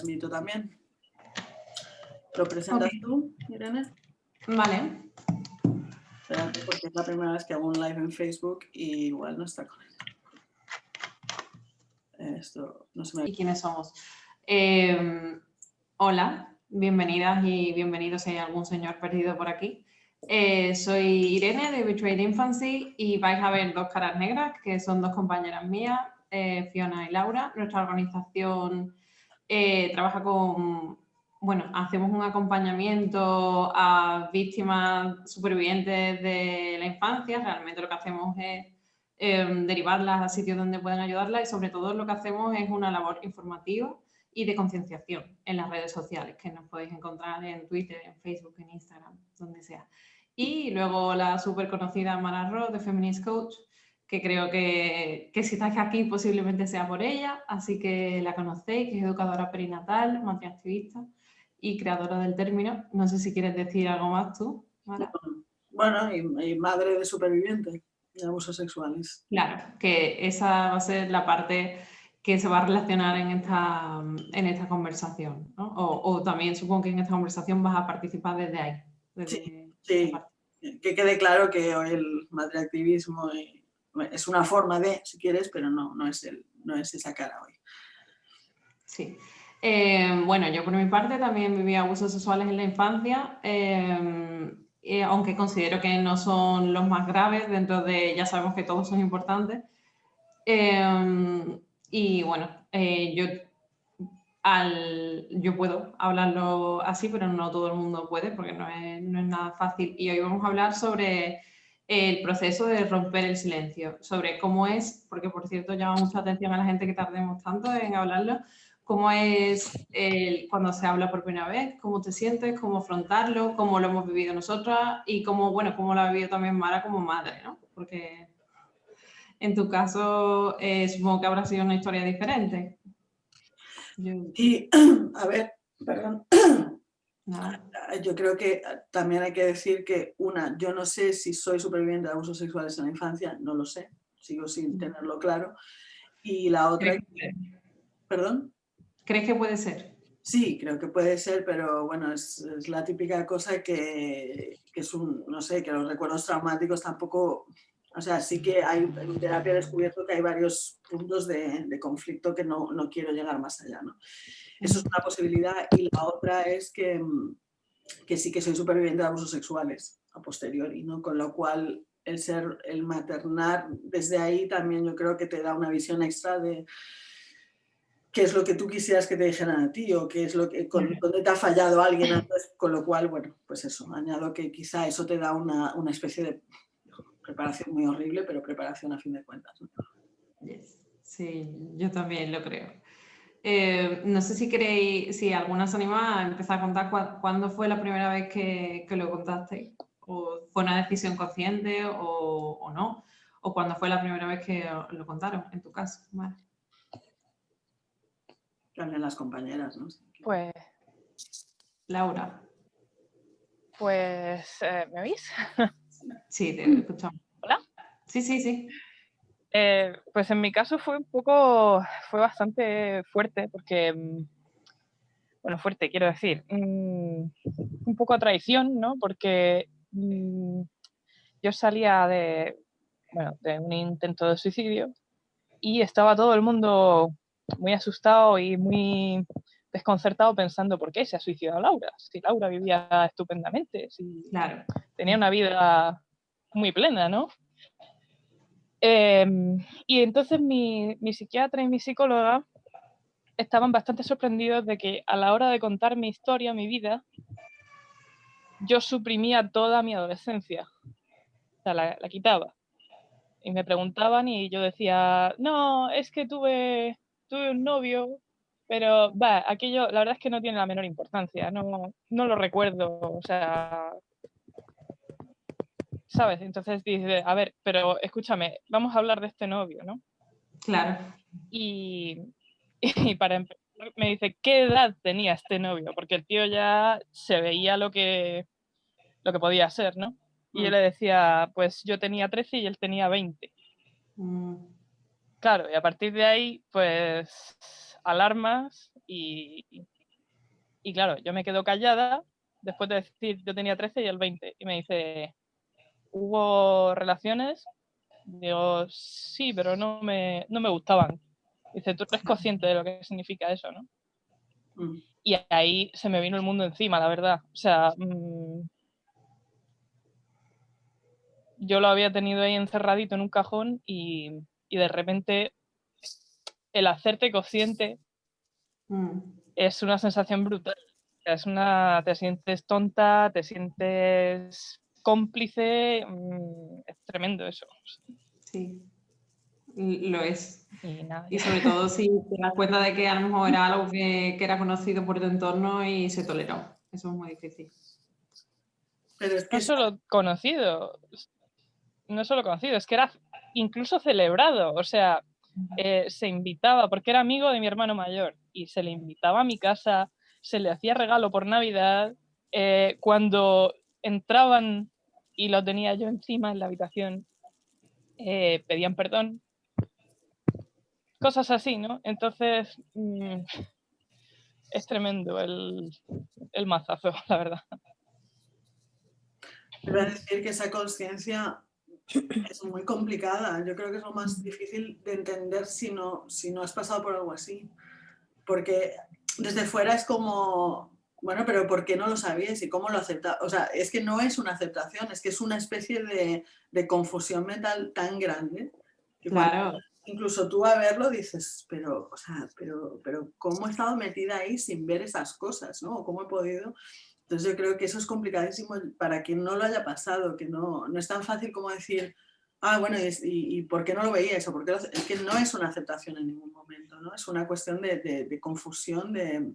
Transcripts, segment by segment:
invito también. ¿Lo presentas tú, Irene? Vale. Espérate, porque es la primera vez que hago un live en Facebook y igual no está conectado. Esto no se me... ¿Y quiénes somos? Eh, hola, bienvenidas y bienvenidos si hay algún señor perdido por aquí. Eh, soy Irene de Betrayed Infancy y vais a ver dos caras negras que son dos compañeras mías, eh, Fiona y Laura. Nuestra organización trabaja con bueno, hacemos un acompañamiento a víctimas supervivientes de la infancia. Realmente lo que hacemos es em, derivarlas a sitios donde puedan ayudarlas y sobre todo lo que hacemos es una labor informativa y de concienciación en las redes sociales que nos podéis encontrar en Twitter, en Facebook, en Instagram, donde sea. Y luego la súper conocida Mara Ross de Feminist Coach, que creo que, que si estáis aquí posiblemente sea por ella, así que la conocéis, que es educadora perinatal, activista y creadora del término. No sé si quieres decir algo más tú, Bueno, y, madre de supervivientes de abusos sexuales. Claro, que esa va a ser la parte que se va a relacionar en esta, en esta conversación. ¿no? O, también supongo que en esta conversación vas a participar desde ahí. sí, sí. que quede claro que el madreactivismo es una forma de, si quieres, pero no, no, es, el, no es esa cara hoy. Sí. Eh, bueno, yo por mi parte también viví abusos sexuales en la infancia, eh, aunque considero que no son los más graves, dentro de, ya sabemos que todos son importantes. Eh, y bueno, yo, al, yo puedo hablarlo así, pero no todo el mundo puede, porque no es, no es nada fácil. Y hoy vamos a hablar sobre el proceso de romper el silencio, sobre cómo es, porque por cierto llama mucha atención a la gente que tardemos tanto en hablarlo, cómo es cuando se habla por primera vez, cómo te sientes, cómo afrontarlo, cómo lo hemos vivido nosotras y cómo, bueno, cómo lo ha vivido también Mara como madre, ¿no? Porque en tu caso eh, supongo que habrá sido una historia diferente. Y, a ver, perdón. Yo creo que también hay que decir que, una, yo no sé si soy superviviente de abusos sexuales en la infancia, no lo sé, sigo sin tenerlo claro. Y la otra... ¿Perdón? ¿Crees que puede ser? Sí, creo que puede ser, pero bueno, es, la típica cosa que, es un, no sé, que los recuerdos traumáticos tampoco, o sea, sí que hay en terapia descubierto que hay varios puntos de, conflicto que no, no, quiero llegar más allá, ¿no? Eso es una posibilidad y la otra es que, que sí que soy superviviente de abusos sexuales a posteriori, ¿no? Con lo cual el ser, el maternar desde ahí también yo creo que te da una visión extra de qué es lo que tú quisieras que te dijeran a ti o qué es lo que, con, dónde te ha fallado alguien antes, con lo cual, bueno, pues eso, añado que quizá eso te da una, una especie de preparación muy horrible, pero preparación a fin de cuentas. Sí, yo también lo creo. Eh, no sé si queréis, si alguna se anima a empezar a contar cuándo fue la primera vez que, que lo contaste, o fue una decisión consciente o, o, no, o cuándo fue la primera vez que lo contaron, en tu caso. Vale las compañeras, ¿no? Pues... Laura. Pues, eh, ¿me oís? Sí, te escuchamos. ¿Hola? Sí, sí, sí. Eh, pues en mi caso fue un poco, fue bastante fuerte porque, mm, bueno, fuerte quiero decir, mm, un poco a traición, ¿no? Porque mm, yo salía de, bueno, de un intento de suicidio y estaba todo el mundo muy asustado y muy desconcertado pensando por qué se ha suicidado Laura, si Laura vivía estupendamente, si tenía una vida muy plena, ¿no? Em, y entonces mi, psiquiatra y mi psicóloga estaban bastante sorprendidos de que a la hora de contar mi historia, mi vida, yo suprimía toda mi adolescencia, o sea, la, quitaba. Y me preguntaban y yo decía, no, es que tuve tuve un novio, pero aquello la verdad es que no tiene la menor importancia, no, no lo recuerdo, o sea, ¿sabes? Entonces dice, a ver, pero escúchame, vamos a hablar de este novio, ¿no? Claro. Y, y para empezar, me dice, ¿qué edad tenía este novio? Porque el tío ya se veía lo que, lo que podía ser, ¿no? Y yo mm. le decía, pues yo tenía 13 y él tenía 20. Claro, y a partir de ahí, pues alarmas Y, y claro, yo me quedo callada después de decir yo tenía 13 y el 20. Y me dice, ¿hubo relaciones? Digo, sí, pero no me, no me gustaban. Dice, tú eres consciente de lo que significa eso, ¿no? Mm. Y ahí se me vino el mundo encima, la verdad. O sea, mm, yo lo había tenido ahí encerradito en un cajón y, y de repente el hacerte consciente Mm. es una sensación brutal. O sea, Es una, te sientes tonta, te sientes cómplice, mm, es tremendo eso. Sí, lo es. Y nada, Y sobre todo si te das cuenta de que a lo mejor era algo que, que era conocido por tu entorno y se toleró. Eso es muy difícil. Pero es que no solo conocido, no solo conocido, es que era incluso celebrado, o sea, eh, se invitaba, porque era amigo de mi hermano mayor, y se le invitaba a mi casa, se le hacía regalo por Navidad, eh, cuando entraban y lo tenía yo encima en la habitación, eh, pedían perdón, cosas así, ¿no? Entonces, mm, es tremendo el, el mazazo, la verdad. A decir que esa conciencia es muy complicada. Yo creo que es lo más difícil de entender si no, si no has pasado por algo así. Porque desde fuera es como, bueno, pero ¿por qué no lo sabías y cómo lo aceptas? O sea, es que no es una aceptación, es que es una especie de, de confusión mental tan grande. que Claro, incluso tú a verlo dices, pero, o sea, pero, pero ¿cómo he estado metida ahí sin ver esas cosas? ¿no? ¿Cómo he podido? Entonces yo creo que eso es complicadísimo para quien no lo haya pasado, que no, no es tan fácil como decir, ah, bueno, ¿y, y- y por qué no lo veía eso? Porque es que no es una aceptación en ningún momento, ¿no? Es una cuestión de, de- de confusión, de...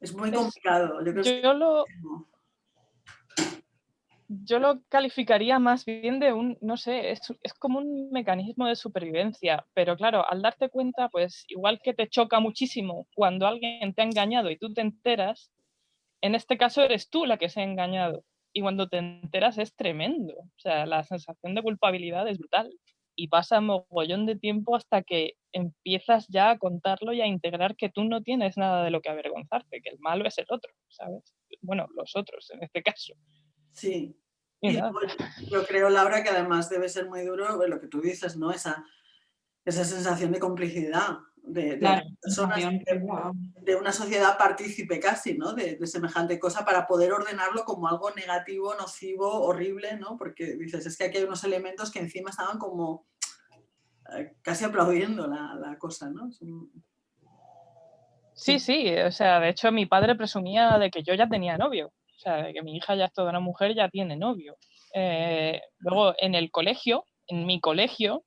Es muy complicado. Yo creo Yo lo, yo lo calificaría más bien de un, no sé, es, es como un mecanismo de supervivencia, pero claro, al darte cuenta, pues igual que te choca muchísimo cuando alguien te ha engañado y tú te enteras, en este caso eres tú la que se ha engañado y cuando te enteras es tremendo, o sea, la sensación de culpabilidad es brutal y pasa mogollón de tiempo hasta que empiezas ya a contarlo y a integrar que tú no tienes nada de lo que avergonzarte, que el malo es el otro, ¿sabes? Bueno, los otros en este caso. Sí, Y Y yo creo, Laura, que además debe ser muy duro lo que tú dices, ¿no? Esa, esa sensación de complicidad de, de claro. personas, de, una sociedad partícipe casi, ¿no? De, de semejante cosa para poder ordenarlo como algo negativo, nocivo, horrible, ¿no? Porque dices, es que aquí hay unos elementos que encima estaban como casi aplaudiendo la, la cosa, ¿no? Sí, sí, o sea, de hecho mi padre presumía de que yo ya tenía novio, o sea, de que mi hija ya es toda una mujer, ya tiene novio. Eh, luego en el colegio, en mi colegio,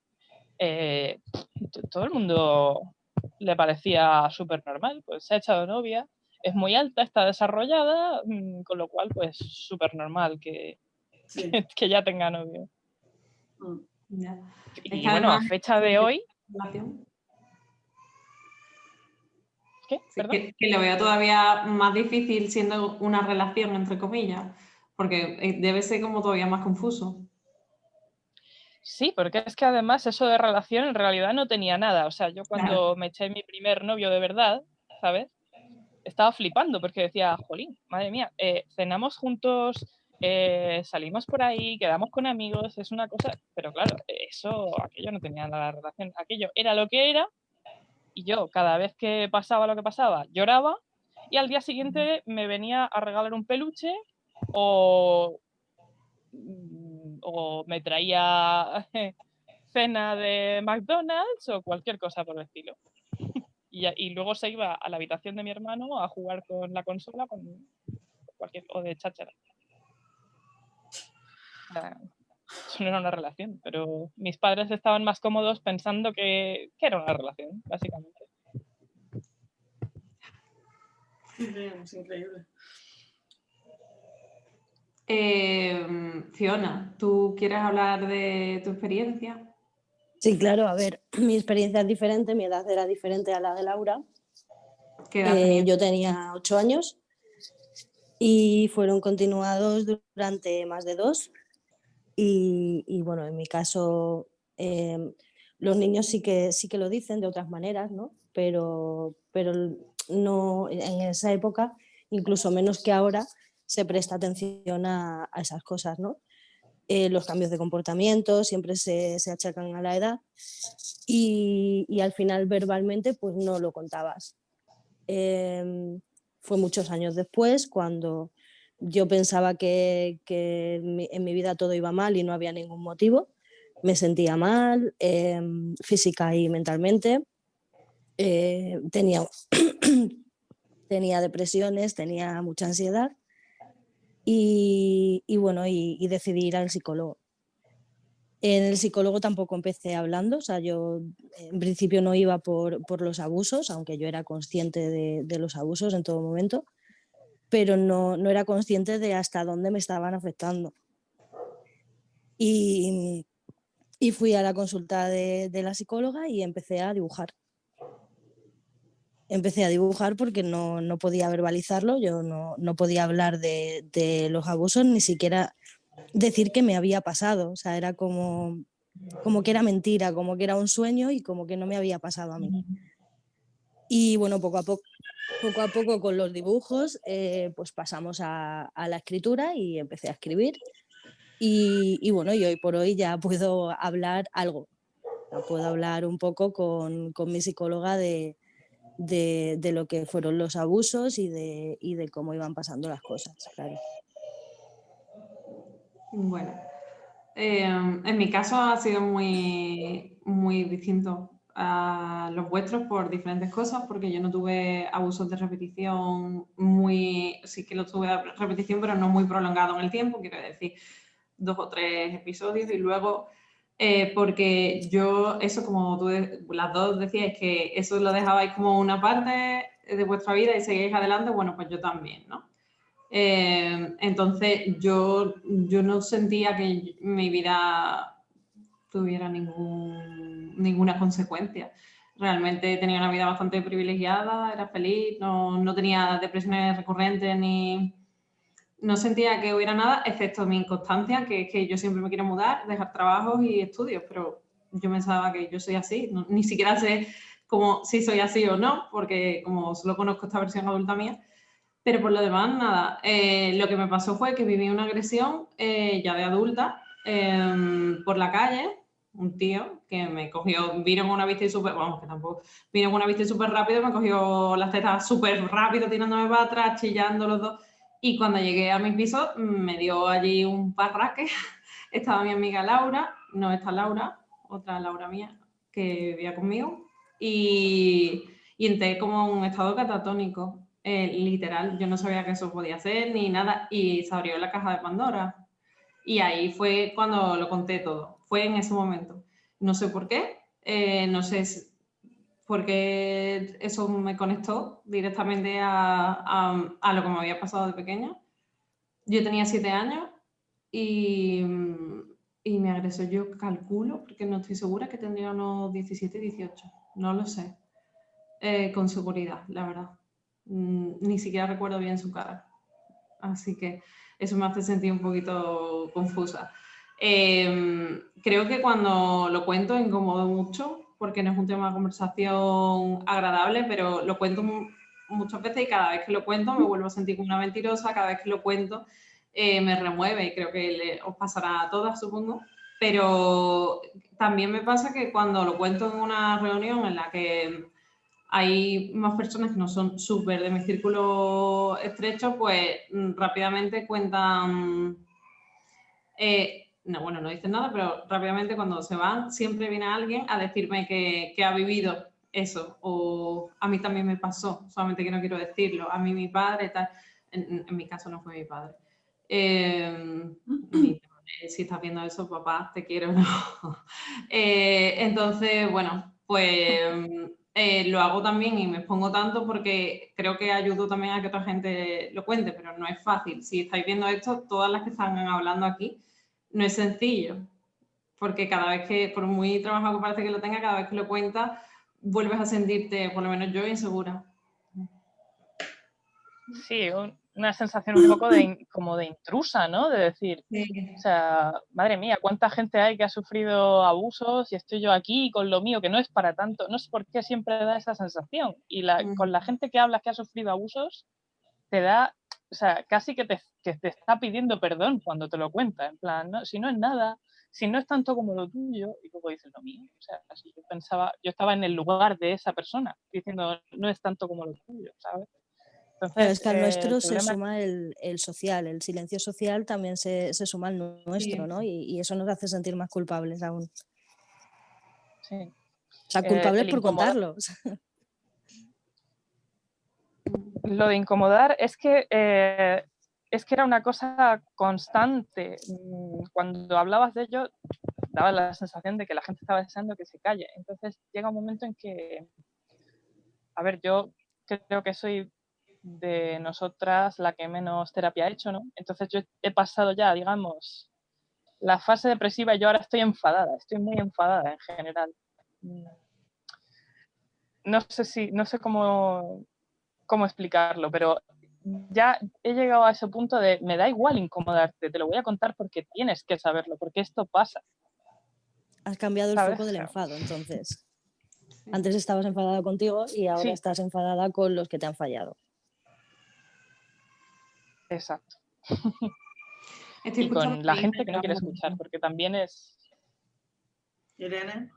eh, todo el mundo le parecía súper normal, pues se ha echado novia, es muy alta, está desarrollada, mm, con lo cual pues súper normal que, sí, que ya tenga novio. mm. Ya. Y bueno, a fecha de hoy. ¿qué? Sí, Perdón. que, que lo veo todavía más difícil siendo una relación, entre comillas, porque eh, debe ser como todavía más confuso. Sí, porque es que además eso de relación en realidad no tenía nada. O sea, yo cuando me eché mi primer novio de verdad, ¿sabes? Estaba flipando porque decía, jolín, madre mía, eh, cenamos juntos, eh, salimos por ahí, quedamos con amigos, es una cosa. Pero claro, eso, aquello no tenía nada de relación. Aquello era lo que era y yo cada vez que pasaba lo que pasaba lloraba y al día siguiente me venía a regalar un peluche o mm, o me traía cena de McDonald's o cualquier cosa por el estilo. Y, y luego se iba a la habitación de mi hermano a jugar con la consola con cualquier, o de cháchara. Sea, Eso no era una relación, pero mis padres estaban más cómodos pensando que, que era una relación, básicamente. Es increíble. Eh, Fiona, ¿tú quieres hablar de tu experiencia? Sí, claro, a ver, mi experiencia es diferente, mi edad era diferente a la de Laura. ¿Qué edad Eh, yo tenía ocho años y fueron continuados durante más de dos. Y, bueno, en mi caso, eh, los niños sí que, sí que lo dicen de otras maneras, ¿no? Pero, pero no, en esa época, incluso menos que ahora, se presta atención a, esas cosas, ¿no? Eh, los cambios de comportamiento siempre se, se achacan a la edad y, y, al final verbalmente pues no lo contabas. Em, fue muchos años después cuando yo pensaba que, en mi vida todo iba mal y no había ningún motivo me sentía mal, em, física y mentalmente, eh, tenía, tenía depresiones, tenía mucha ansiedad y, bueno, y, decidí ir al psicólogo. En el psicólogo tampoco empecé hablando, o sea, yo en principio no iba por, los abusos, aunque yo era consciente de, los abusos en todo momento, pero no, no era consciente de hasta dónde me estaban afectando. Y, y fui a la consulta de, la psicóloga y empecé a dibujar. Empecé a dibujar porque no, podía verbalizarlo, yo no, podía hablar de, los abusos, ni siquiera decir que me había pasado. O sea, era como, como que era mentira, como que era un sueño y como que no me había pasado a mí. Y bueno, poco a poco, poco, a poco con los dibujos, eh, pues pasamos a, la escritura y empecé a escribir. Y, bueno, y hoy por hoy ya puedo hablar algo, puedo hablar un poco con, mi psicóloga de, lo que fueron los abusos y de, de cómo iban pasando las cosas, claro. Bueno, em, en mi caso ha sido muy, muy distinto a los vuestros por diferentes cosas, porque yo no tuve abusos de repetición muy, sí que lo tuve repetición, pero no muy prolongado en el tiempo, quiero decir, dos o tres episodios y luego eh, porque yo, eso como tú las dos decíais que eso lo dejabais como una parte de vuestra vida y seguís adelante, bueno, pues yo también, ¿no? Eh, entonces yo, yo no sentía que mi vida tuviera ningún, ninguna consecuencia. Realmente tenía una vida bastante privilegiada, era feliz, no, no tenía depresiones recurrentes ni, no sentía que hubiera nada, excepto mi inconstancia, que es que yo siempre me quiero mudar, dejar trabajos y estudios, pero yo pensaba que yo soy así, ni siquiera sé como si soy así o no, porque como solo conozco esta versión adulta mía, pero por lo demás, nada. Eh, lo que me pasó fue que viví una agresión eh, ya de adulta em, por la calle, un tío que me cogió, vino con una vista súper, vamos, que tampoco, vino con una vista súper rápido, me cogió las tetas súper rápido, tirándome para atrás, chillando los dos y cuando llegué a mi piso me dio allí un parraque. Estaba mi amiga Laura, no esta Laura, otra Laura mía, que vivía conmigo. Y, y entré como un estado catatónico, eh, literal. Yo no sabía que eso podía hacer ni nada. Y se abrió la caja de Pandora. Y ahí fue cuando lo conté todo. Fue en ese momento. No sé por qué. Eh, no sé porque eso me conectó directamente a, a, lo que me había pasado de pequeña. Yo tenía siete años y, y, me agresó, yo calculo, porque no estoy segura, que tendría unos 17, 18, no lo sé, eh, con seguridad, la verdad. Mm, ni siquiera recuerdo bien su cara. Así que eso me hace sentir un poquito confusa. Em, creo que cuando lo cuento incomodo mucho porque no es un tema de conversación agradable, pero lo cuento muchas veces y cada vez que lo cuento me vuelvo a sentir como una mentirosa, cada vez que lo cuento eh, me remueve y creo que os pasará a todas, supongo. Pero también me pasa que cuando lo cuento en una reunión en la que hay más personas que no son súper de mi círculo estrecho, pues mm, rápidamente cuentan eh, no, bueno, no dicen nada, pero rápidamente cuando se van siempre viene alguien a decirme que, ha vivido eso o a mí también me pasó, solamente que no quiero decirlo, a mí mi padre, tal, en, mi caso no fue mi padre. Em, si estás viendo eso, papá, te quiero, no. Eh, entonces, bueno, pues eh, lo hago también y me expongo tanto porque creo que ayudo también a que otra gente lo cuente, pero no es fácil. Si estáis viendo esto, todas las que están hablando aquí, no es sencillo, porque cada vez que, por muy trabajo que parece que lo tenga, cada vez que lo cuentas, vuelves a sentirte, por lo menos yo, insegura. sí, una sensación un poco de, como de intrusa, ¿no? De decir, o sea, madre mía, ¿cuánta gente hay que ha sufrido abusos y estoy yo aquí con lo mío, que no es para tanto? No sé por qué siempre da esa sensación. Y con la gente que hablas que ha sufrido abusos, te da, o sea, casi que te, que te está pidiendo perdón cuando te lo cuenta. En plan, ¿no? si no es nada, si no es tanto como lo tuyo, y luego dices lo mío. O sea, si yo pensaba, yo estaba en el lugar de esa persona, diciendo, no es tanto como lo tuyo, ¿sabes? Pero es que al nuestro se suma el, social, el silencio social también se, suma al nuestro, ¿no? Y, eso nos hace sentir más culpables aún. Sí. O sea, culpables por contarlo. Lo de incomodar es que, eh, es que era una cosa constante. Mm, cuando hablabas de ello, daba la sensación de que la gente estaba deseando que se calle. Entonces llega un momento en que, a ver, yo creo que soy de nosotras la que menos terapia ha hecho, ¿no? Entonces yo he pasado ya, digamos, la fase depresiva y yo ahora estoy enfadada, estoy muy enfadada en general. Mm. No sé si, no sé cómo, cómo explicarlo, pero ya he llegado a ese punto de me da igual incomodarte, te lo voy a contar porque tienes que saberlo, porque esto pasa. Has cambiado el foco del enfado, entonces. Antes estabas enfadada contigo y ahora estás enfadada con los que te han fallado. Exacto. y con la gente que no quiere escuchar, porque también es... Irene.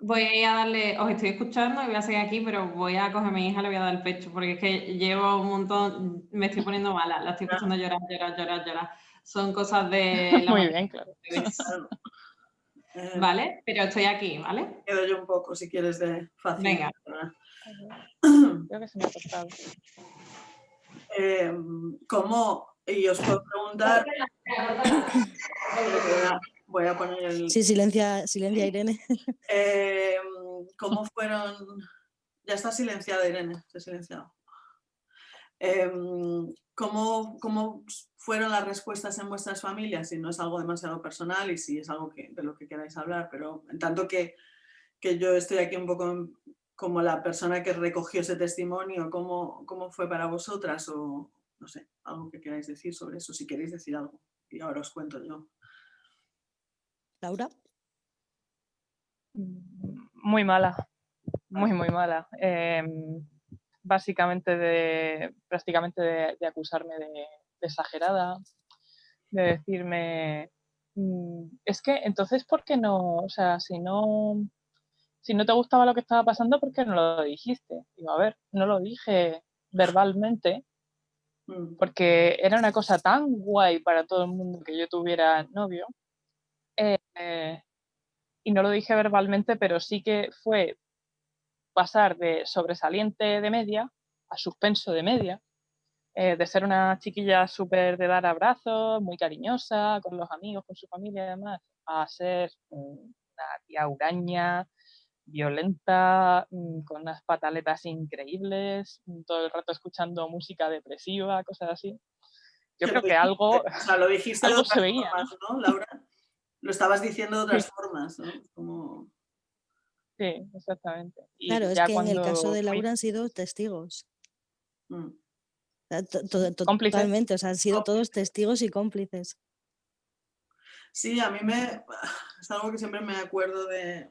Voy a darle, os estoy escuchando y voy a seguir aquí, pero voy a coger a mi hija y le voy a dar el pecho, porque es que llevo un montón, me estoy poniendo mala, la estoy escuchando llorar, llorar, llorar, llorar. Son cosas de... Muy bien, claro. Vale, pero estoy aquí, ¿vale? Quedo yo un poco, si quieres, de fácil. Venga. Creo que se me ha cortado. Eh, ¿Cómo? Y os puedo preguntar... Voy a poner el... Sí, silencia, silencia Irene. Eh, ¿Cómo fueron...? Ya está silenciada Irene, se ha silenciado. Em, ¿cómo, ¿Cómo fueron las respuestas en vuestras familias? Si no es algo demasiado personal y si es algo que, de lo que queráis hablar, pero en tanto que, que yo estoy aquí un poco como la persona que recogió ese testimonio, ¿cómo, ¿cómo fue para vosotras? O no sé, algo que queráis decir sobre eso, si queréis decir algo. Y ahora os cuento yo. Laura. Muy mala, muy, muy mala. Em, básicamente, de, prácticamente de, acusarme de, exagerada, de decirme, mm, es que entonces, ¿por qué no? O sea, si no, si no te gustaba lo que estaba pasando, ¿por qué no lo dijiste? Digo, a ver, no lo dije verbalmente, mm. porque era una cosa tan guay para todo el mundo que yo tuviera novio, eh, y no lo dije verbalmente, pero sí que fue pasar de sobresaliente de media a suspenso de media, eh, de ser una chiquilla súper de dar abrazos, muy cariñosa, con los amigos, con su familia y demás, a ser una tía huraña, violenta, mm, con unas pataletas increíbles, mm, todo el rato escuchando música depresiva, cosas así. Yo creo que algo, o sea, lo dijiste algo se veía, ¿no, Laura? Lo estabas diciendo de otras formas, ¿no? Sí, exactamente. claro, es que en el caso de Laura han sido testigos. Mm. Totalmente, o sea, han sido todos testigos y cómplices. Sí, a mí me... Es algo que siempre me acuerdo de,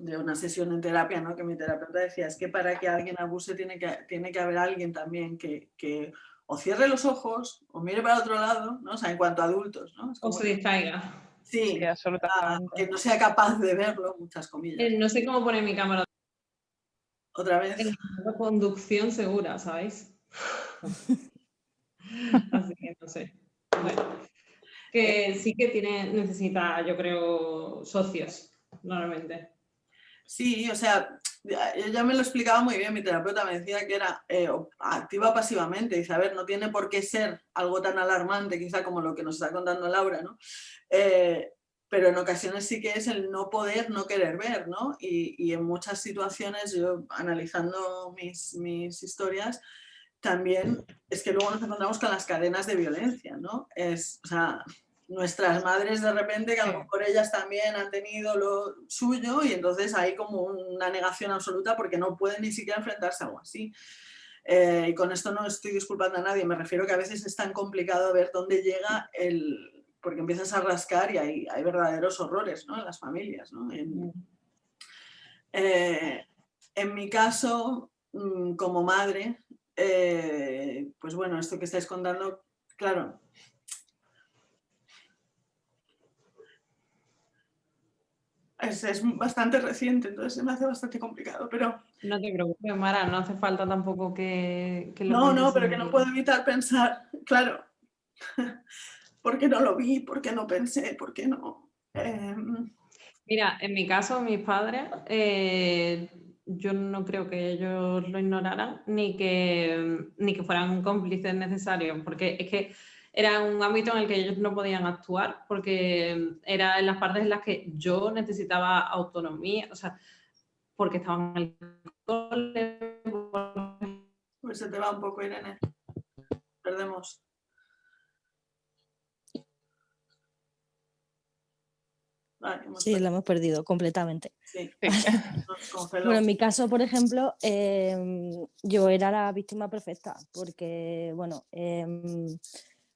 de una sesión en terapia, ¿no? que mi terapeuta decía, es que para que alguien abuse tiene que, tiene que haber alguien también que, que o cierre los ojos o mire para otro lado, ¿no? o sea, en cuanto a adultos. ¿no? o se distraiga. Sí, absolutamente. que no sea capaz de verlo, muchas comillas. Eh, no sé cómo poner mi cámara. Otra vez. conducción segura, ¿sabéis? Así que no sé. Bueno, que sí que tiene, necesita, yo creo, socios, normalmente. Sí, o sea, ya me lo explicaba muy bien, mi terapeuta me decía que era eh, activa pasivamente, dice, a ver, no tiene por qué ser algo tan alarmante quizá como lo que nos está contando Laura, ¿no? Eh, pero en ocasiones sí que es el no poder, no querer ver, ¿no? Y, en muchas situaciones, yo analizando mis, mis, historias, también es que luego nos encontramos con las cadenas de violencia, ¿no? Es, o sea, nuestras madres de repente, que a lo mejor ellas también han tenido lo suyo y entonces hay como una negación absoluta porque no pueden ni siquiera enfrentarse a algo así. Eh, y con esto no estoy disculpando a nadie, me refiero que a veces es tan complicado ver dónde llega el... porque empiezas a rascar y hay, hay verdaderos horrores ¿no? en las familias. ¿no? En, Mm. eh, en mi caso, mm, como madre, eh, pues bueno, esto que estáis contando, claro, es, es bastante reciente, entonces se me hace bastante complicado, pero No te preocupes, Mara, no hace falta tampoco que, que lo no, no, pero que no puedo evitar pensar, claro, ¿por qué no lo vi? ¿Por qué no pensé? ¿Por qué no? Em, Mira, en mi caso, mis padres, eh, yo no creo que ellos lo ignoraran ni que, ni que fueran cómplices necesarios, porque es que era un ámbito en el que ellos no podían actuar, porque era en las partes en las que yo necesitaba autonomía, o sea, porque estaban en el cole, pues se te va un poco, Irene. Perdemos. Vale, hemos Sí, perdido, lo hemos perdido completamente. sí. Bueno, en mi caso, por ejemplo, em, yo era la víctima perfecta porque, bueno, em,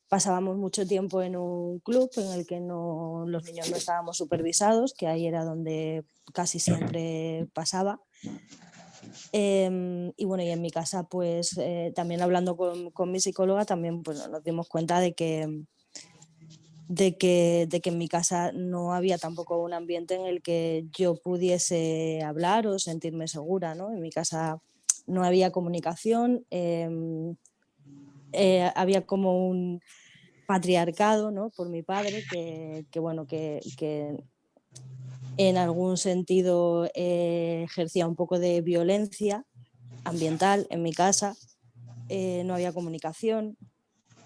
pasábamos mucho tiempo en un club en el que no, los niños no estábamos supervisados, que ahí era donde casi siempre pasaba. Em, y bueno, y en mi casa, pues eh, también hablando con, con mi psicóloga, también pues, nos dimos cuenta de que, de, que, de que en mi casa no había tampoco un ambiente en el que yo pudiese hablar o sentirme segura. ¿no? En mi casa no había comunicación, em, eh, había como un patriarcado ¿no? por mi padre que, bueno, que, que en algún sentido eh, ejercía un poco de violencia ambiental en mi casa, eh, no había comunicación,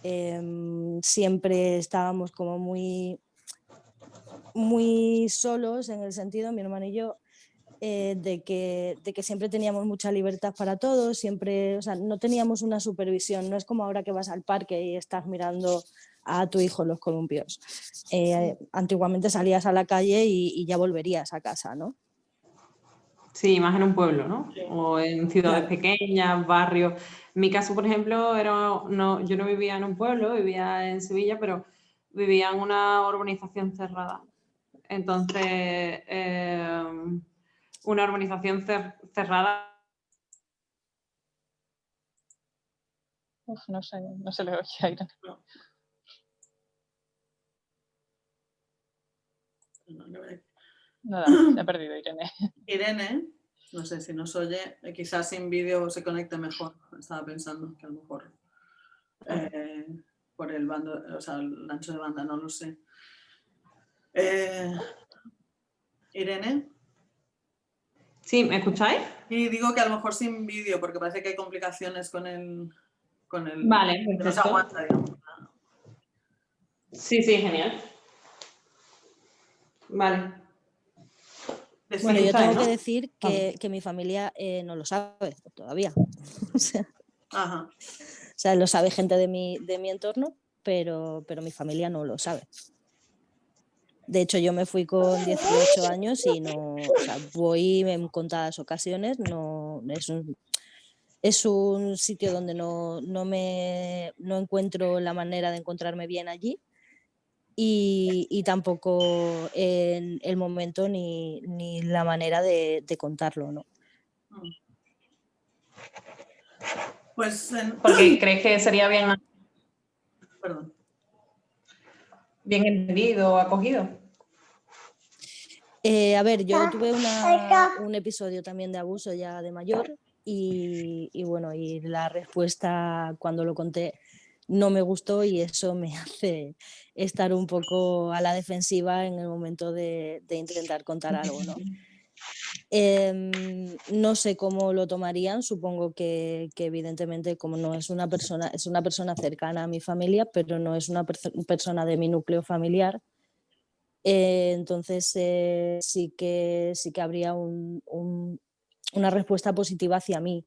em, siempre estábamos como muy, muy solos en el sentido, mi hermano y yo, eh, de, que, de que siempre teníamos mucha libertad para todos, siempre, o sea, no teníamos una supervisión, no es como ahora que vas al parque y estás mirando a tu hijo en los columpios. Eh, antiguamente salías a la calle y, y ya volverías a casa, ¿no? Sí, más en un pueblo, ¿no? O en ciudades pequeñas, barrios. En mi caso, por ejemplo, era, no, yo no vivía en un pueblo, vivía en Sevilla, pero vivía en una urbanización cerrada. Entonces, eh, una urbanización cer- cerrada Uf, no sé, no se le oye a Irene. No, no ve- Nada, se ha perdido Irene. Irene, no sé si nos oye, eh, quizás sin vídeo se conecte mejor. Estaba pensando que a lo mejor eh, por el bando, o sea, el ancho de banda, no lo sé. Eh, Irene, Sí, ¿me escucháis? y digo que a lo mejor sin vídeo, porque parece que hay complicaciones con el. Con el Vale, que no se perfecto. aguanta, digamos. Sí, sí, genial. Vale. Bueno, yo tengo ¿no? que decir que, que mi familia eh, no lo sabe todavía. o, sea, Ajá. o sea, lo sabe gente de mi, de mi entorno, pero, pero mi familia no lo sabe. De hecho, yo me fui con 18 años y no, o sea, voy en contadas ocasiones, no, es un, es un sitio donde no, no, me, no encuentro la manera de encontrarme bien allí y, y tampoco en el momento ni, ni la manera de, de contarlo, ¿no? Pues, en- Porque crees que sería bien, perdón. bien entendido acogido. Eh, a ver, yo tuve una- un episodio también de abuso ya de mayor y, y bueno, y la respuesta cuando lo conté no me gustó y eso me hace estar un poco a la defensiva en el momento de, de intentar contar algo, ¿no? Em, no sé cómo lo tomarían, supongo que, que evidentemente como no es una persona, es una persona cercana a mi familia, pero no es una perso- persona de mi núcleo familiar, eh, entonces eh, sí, que, sí que habría un- un- una respuesta positiva hacia mí,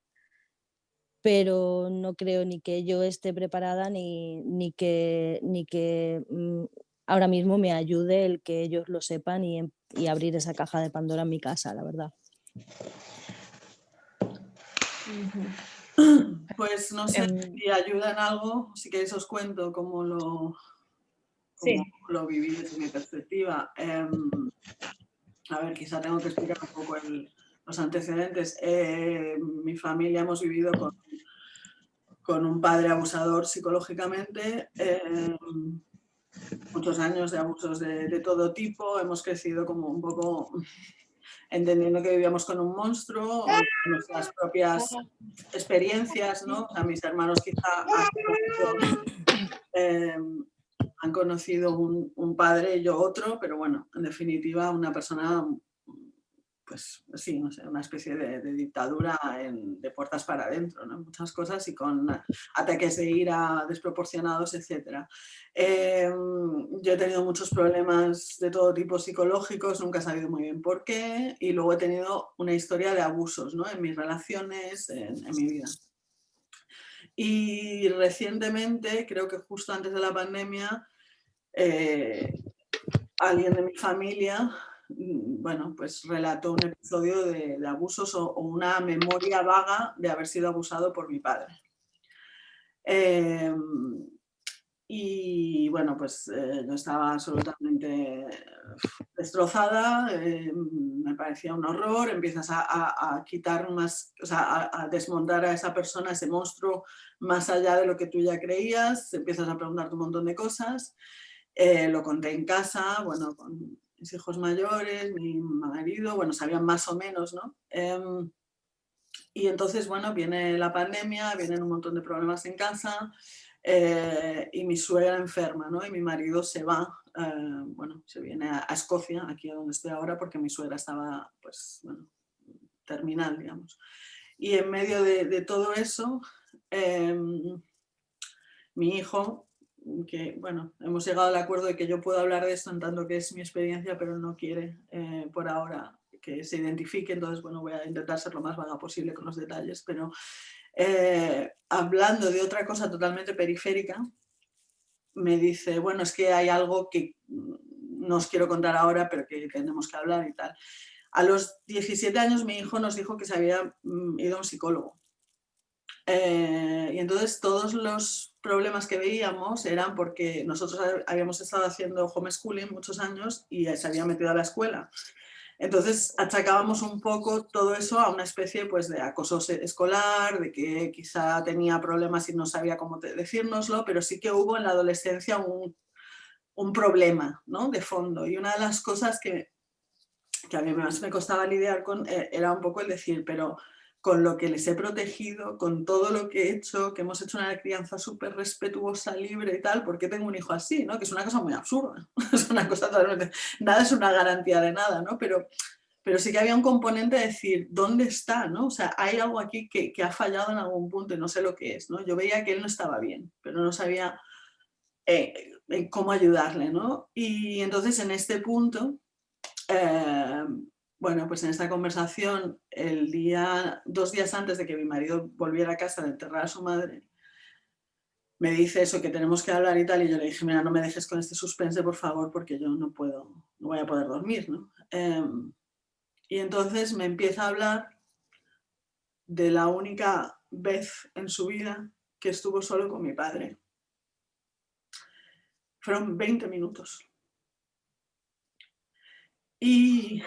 pero no creo ni que yo esté preparada ni, ni que, ni que mm, ahora mismo me ayude el que ellos lo sepan y, em- y abrir esa caja de Pandora en mi casa, la verdad. Pues no sé Em, si ayuda en algo, si queréis os cuento cómo lo, Lo viví desde mi perspectiva. Em, a ver, quizá tengo que explicar un poco los antecedentes. Eh, mi familia hemos vivido con, un padre abusador psicológicamente, em, muchos años de abusos de, todo tipo, hemos crecido como un poco entendiendo que vivíamos con un monstruo, nuestras propias experiencias, ¿no? O sea, mis hermanos quizá han eh, han conocido un, un padre yo otro, pero bueno, en definitiva una persona, pues sí, no sé, una especie de, dictadura de puertas para adentro. Muchas cosas y con ataques de ira desproporcionados, etc. yo he tenido muchos problemas de todo tipo psicológicos, nunca he sabido muy bien por qué, y luego he tenido una historia de abusos en mis relaciones, en mi vida. Y recientemente, creo que justo antes de la pandemia, eh, alguien de mi familia, mm, bueno, pues relató un episodio de, abusos o, una memoria vaga de haber sido abusado por mi padre. Em, y bueno, pues eh, yo estaba absolutamente destrozada, eh, me parecía un horror, empiezas a, quitar más, o sea, a, a desmontar a esa persona, ese monstruo, más allá de lo que tú ya creías, empiezas a preguntarte un montón de cosas. Eh, lo conté en casa, bueno, con mis hijos mayores, mi marido, bueno, sabían más o menos, ¿no? Em, y entonces, bueno, viene la pandemia, vienen un montón de problemas en casa eh, y mi suegra enferma, ¿no? Y mi marido se va, eh, bueno, se viene a, a Escocia, aquí a donde estoy ahora, porque mi suegra estaba, pues, bueno, terminal, digamos. Y en medio de, de todo eso, em, mi hijo, que, bueno, hemos llegado al acuerdo de que yo puedo hablar de esto en tanto que es mi experiencia, pero no quiere eh, por ahora que se identifique, entonces, bueno, voy a intentar ser lo más vaga posible con los detalles, pero eh, hablando de otra cosa totalmente periférica, me dice, bueno, es que hay algo que no os quiero contar ahora, pero que tenemos que hablar y tal. A los 17 años mi hijo nos dijo que se había mm, ido a un psicólogo. Eh, y entonces todos los problemas que veíamos eran porque nosotros habíamos estado haciendo homeschooling muchos años y se había metido a la escuela. Entonces achacábamos un poco todo eso a una especie pues, de acoso escolar, de que quizá tenía problemas y no sabía cómo decírnoslo, pero sí que hubo en la adolescencia un, un problema ¿no? de fondo. Y una de las cosas que, que a mí más me costaba lidiar con eh, era un poco el decir, pero con lo que les he protegido, con todo lo que he hecho, que hemos hecho una crianza súper respetuosa, libre y tal, ¿por qué tengo un hijo así? ¿no? Que es una cosa muy absurda, es una cosa totalmente, nada es una garantía de nada, ¿no? Pero, pero sí que había un componente de decir, ¿dónde está? ¿no? O sea, hay algo aquí que, que ha fallado en algún punto y no sé lo que es, ¿no? Yo veía que él no estaba bien, pero no sabía eh, cómo ayudarle, ¿no? Y entonces en este punto... Eh, bueno, pues en esta conversación, el día, dos días antes de que mi marido volviera a casa de enterrar a su madre, me dice eso, que tenemos que hablar y tal, y yo le dije, mira, no me dejes con este suspense, por favor, porque yo no puedo, no voy a poder dormir, ¿no? Eh, y entonces me empieza a hablar de la única vez en su vida que estuvo solo con mi padre. Fueron 20 minutos. Y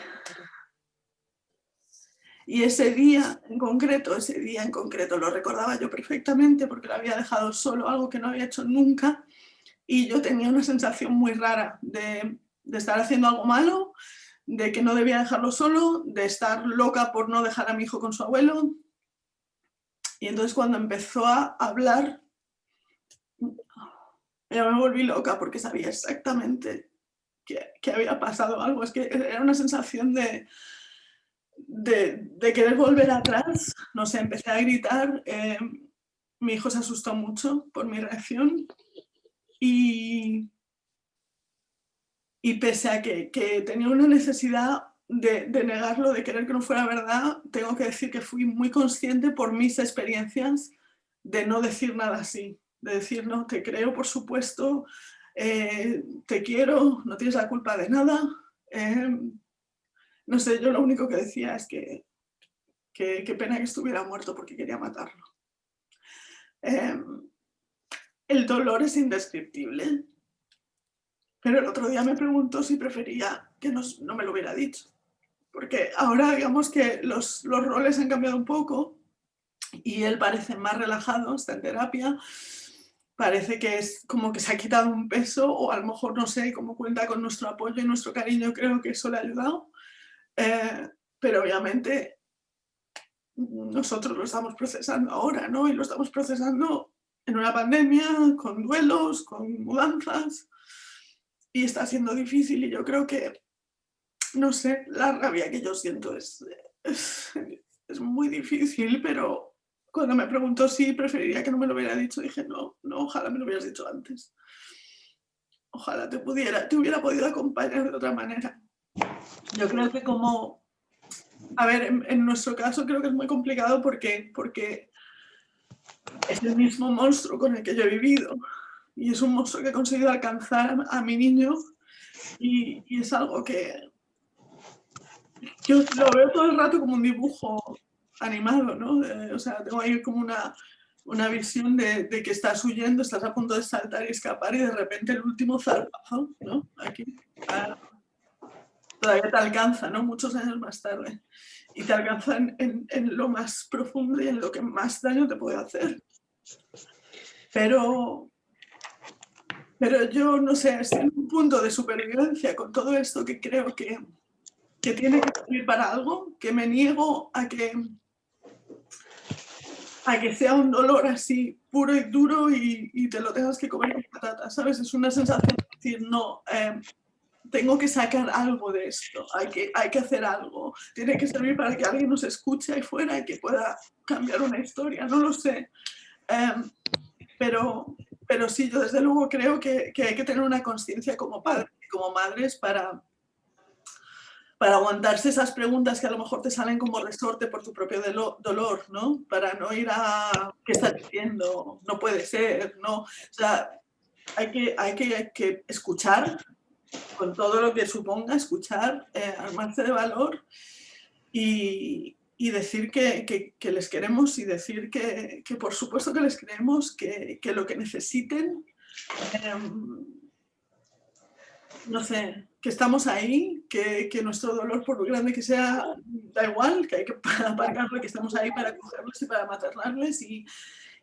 y ese día en concreto, ese día en concreto lo recordaba yo perfectamente porque lo había dejado solo, algo que no había hecho nunca. Y yo tenía una sensación muy rara de, de estar haciendo algo malo, de que no debía dejarlo solo, de estar loca por no dejar a mi hijo con su abuelo. Y entonces cuando empezó a hablar, ya me volví loca porque sabía exactamente que, que había pasado algo. Es que era una sensación de, de, de, querer volver atrás, no sé, empecé a gritar, eh, mi hijo se asustó mucho por mi reacción y, y pese a que, que tenía una necesidad de, negarlo, de querer que no fuera verdad, tengo que decir que fui muy consciente por mis experiencias de no decir nada así, de decir, no, te creo, por supuesto, eh, te quiero, no tienes la culpa de nada, eh, no sé, yo lo único que decía es que qué pena que estuviera muerto porque quería matarlo. Em, el dolor es indescriptible. Pero el otro día me preguntó si prefería que no, me lo hubiera dicho. Porque ahora digamos que los, los roles han cambiado un poco y él parece más relajado, está en terapia, parece que es como que se ha quitado un peso o a lo mejor no sé cómo cuenta con nuestro apoyo y nuestro cariño, creo que eso le ha ayudado. Eh, pero obviamente nosotros lo estamos procesando ahora, ¿no? Y lo estamos procesando en una pandemia, con duelos, con mudanzas, y está siendo difícil y yo creo que, no sé, la rabia que yo siento es, es, muy difícil, pero cuando me preguntó si preferiría que no me lo hubiera dicho, dije, no, no, ojalá me lo hubieras dicho antes. Ojalá te pudiera, te hubiera podido acompañar de otra manera. Yo creo que como, a ver, en, nuestro caso creo que es muy complicado porque, porque es el mismo monstruo con el que yo he vivido y es un monstruo que he conseguido alcanzar a, mi niño y, es algo que yo lo veo todo el rato como un dibujo animado, ¿no? o sea, tengo ahí como una, una visión de, que estás huyendo, estás a punto de saltar y escapar y de repente el último zarpazo, ¿no? Aquí, ah, todavía te alcanza, ¿no? Muchos años más tarde. Y te alcanza en, en, lo más profundo y en lo que más daño te puede hacer. Pero, pero yo, no sé, estoy en un punto de supervivencia con todo esto que creo que, que tiene que servir para algo, que me niego a que a que sea un dolor así puro y duro y, te lo tengas que comer con patatas, ¿sabes? Es una sensación de decir, no, em, tengo que sacar algo de esto, hay que, hay que hacer algo, tiene que servir para que alguien nos escuche ahí fuera y que pueda cambiar una historia, no lo sé. Em, pero, pero sí, yo desde luego creo que, que hay que tener una conciencia como padres y como madres para, para aguantarse esas preguntas que a lo mejor te salen como resorte por tu propio dolor, ¿no? Para no ir a ¿qué estás diciendo? No puede ser, ¿no? O sea, hay que, hay que, que escuchar con todo lo que suponga, escuchar, eh, armarse de valor y, y decir que, que, les queremos y decir que, que, por supuesto que les queremos, que, lo que necesiten, em, no sé, que estamos ahí, que, que, nuestro dolor, por grande que sea, da igual, que hay que aparcarlo, que estamos ahí para cogerlos y para maternarles y,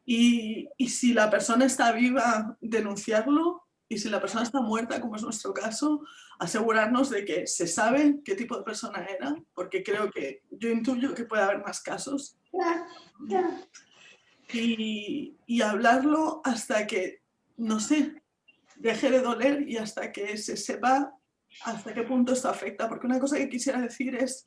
y, y, si la persona está viva, denunciarlo y si la persona está muerta, como es nuestro caso, asegurarnos de que se sabe qué tipo de persona era, porque creo que yo intuyo que puede haber más casos. Y, y hablarlo hasta que, no sé, deje de doler y hasta que se sepa hasta qué punto esto afecta. Porque una cosa que quisiera decir es,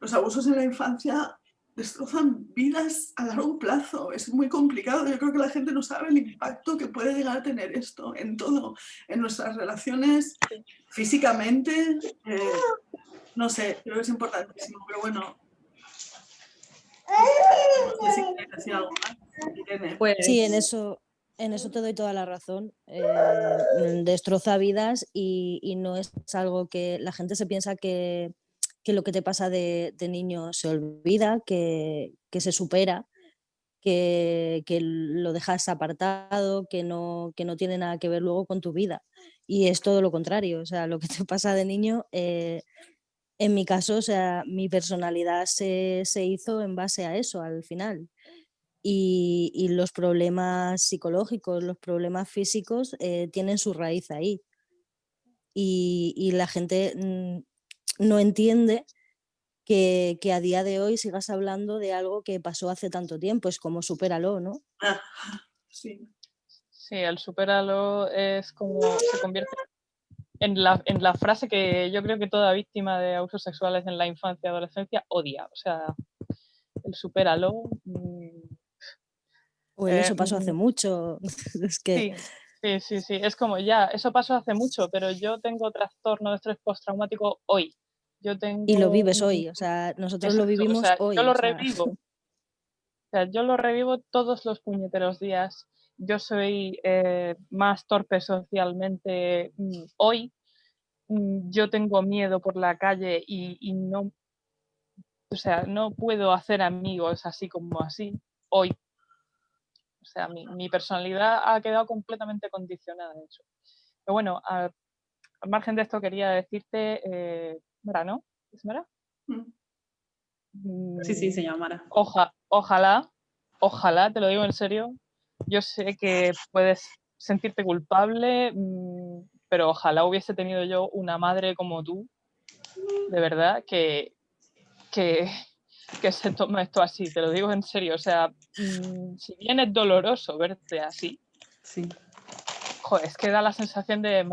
los abusos en la infancia destrozan vidas a largo plazo. Es muy complicado. Yo creo que la gente no sabe el impacto que puede llegar a tener esto en todo, en nuestras relaciones, físicamente. Eh, no sé, creo que es importantísimo, pero bueno. No sé si decir algo más. Pues sí, en eso, en eso te doy toda la razón. Eh, destroza vidas y, no es algo que la gente se piensa que, lo que te pasa de, niño se olvida, que, se supera, que, lo dejas apartado, que no, que no tiene nada que ver luego con tu vida. Y es todo lo contrario. O sea, lo que te pasa de niño, eh, en mi caso, o sea, mi personalidad se, se hizo en base a eso al final y, los problemas psicológicos, los problemas físicos eh, tienen su raíz ahí. Y, la gente mm, no entiende que, a día de hoy sigas hablando de algo que pasó hace tanto tiempo, es como supéralo, ¿no? Ah, sí. Sí, el supéralo es como se convierte en la, en la frase que yo creo que toda víctima de abusos sexuales en la infancia y adolescencia odia. O sea, el supéralo mm, o eso pasó hace mucho. es que... Sí, sí, sí, es como ya, eso pasó hace mucho, pero yo tengo trastorno de estrés postraumático hoy. Yo tengo... Y lo vives hoy, o sea, nosotros lo vivimos hoy. Yo lo revivo. O sea, yo lo revivo todos los puñeteros días. Yo soy eh, más torpe socialmente mm, hoy. Mm, yo tengo miedo por la calle y, y no, o sea, no puedo hacer amigos así como así hoy O sea, mi, personalidad ha quedado completamente condicionada a eso. Pero bueno, al, margen de esto quería decirte, eh, Mara, ¿no? ¿Es Mara? Mm. Sí, sí, se llama Mara. ojalá, ojalá, te lo digo en serio, yo sé que puedes sentirte culpable, mm, pero ojalá hubiese tenido yo una madre como tú, de verdad, que, que, que se toma esto así, te lo digo en serio. O sea, mm, si bien es doloroso verte así, sí. Joder, es que da la sensación de,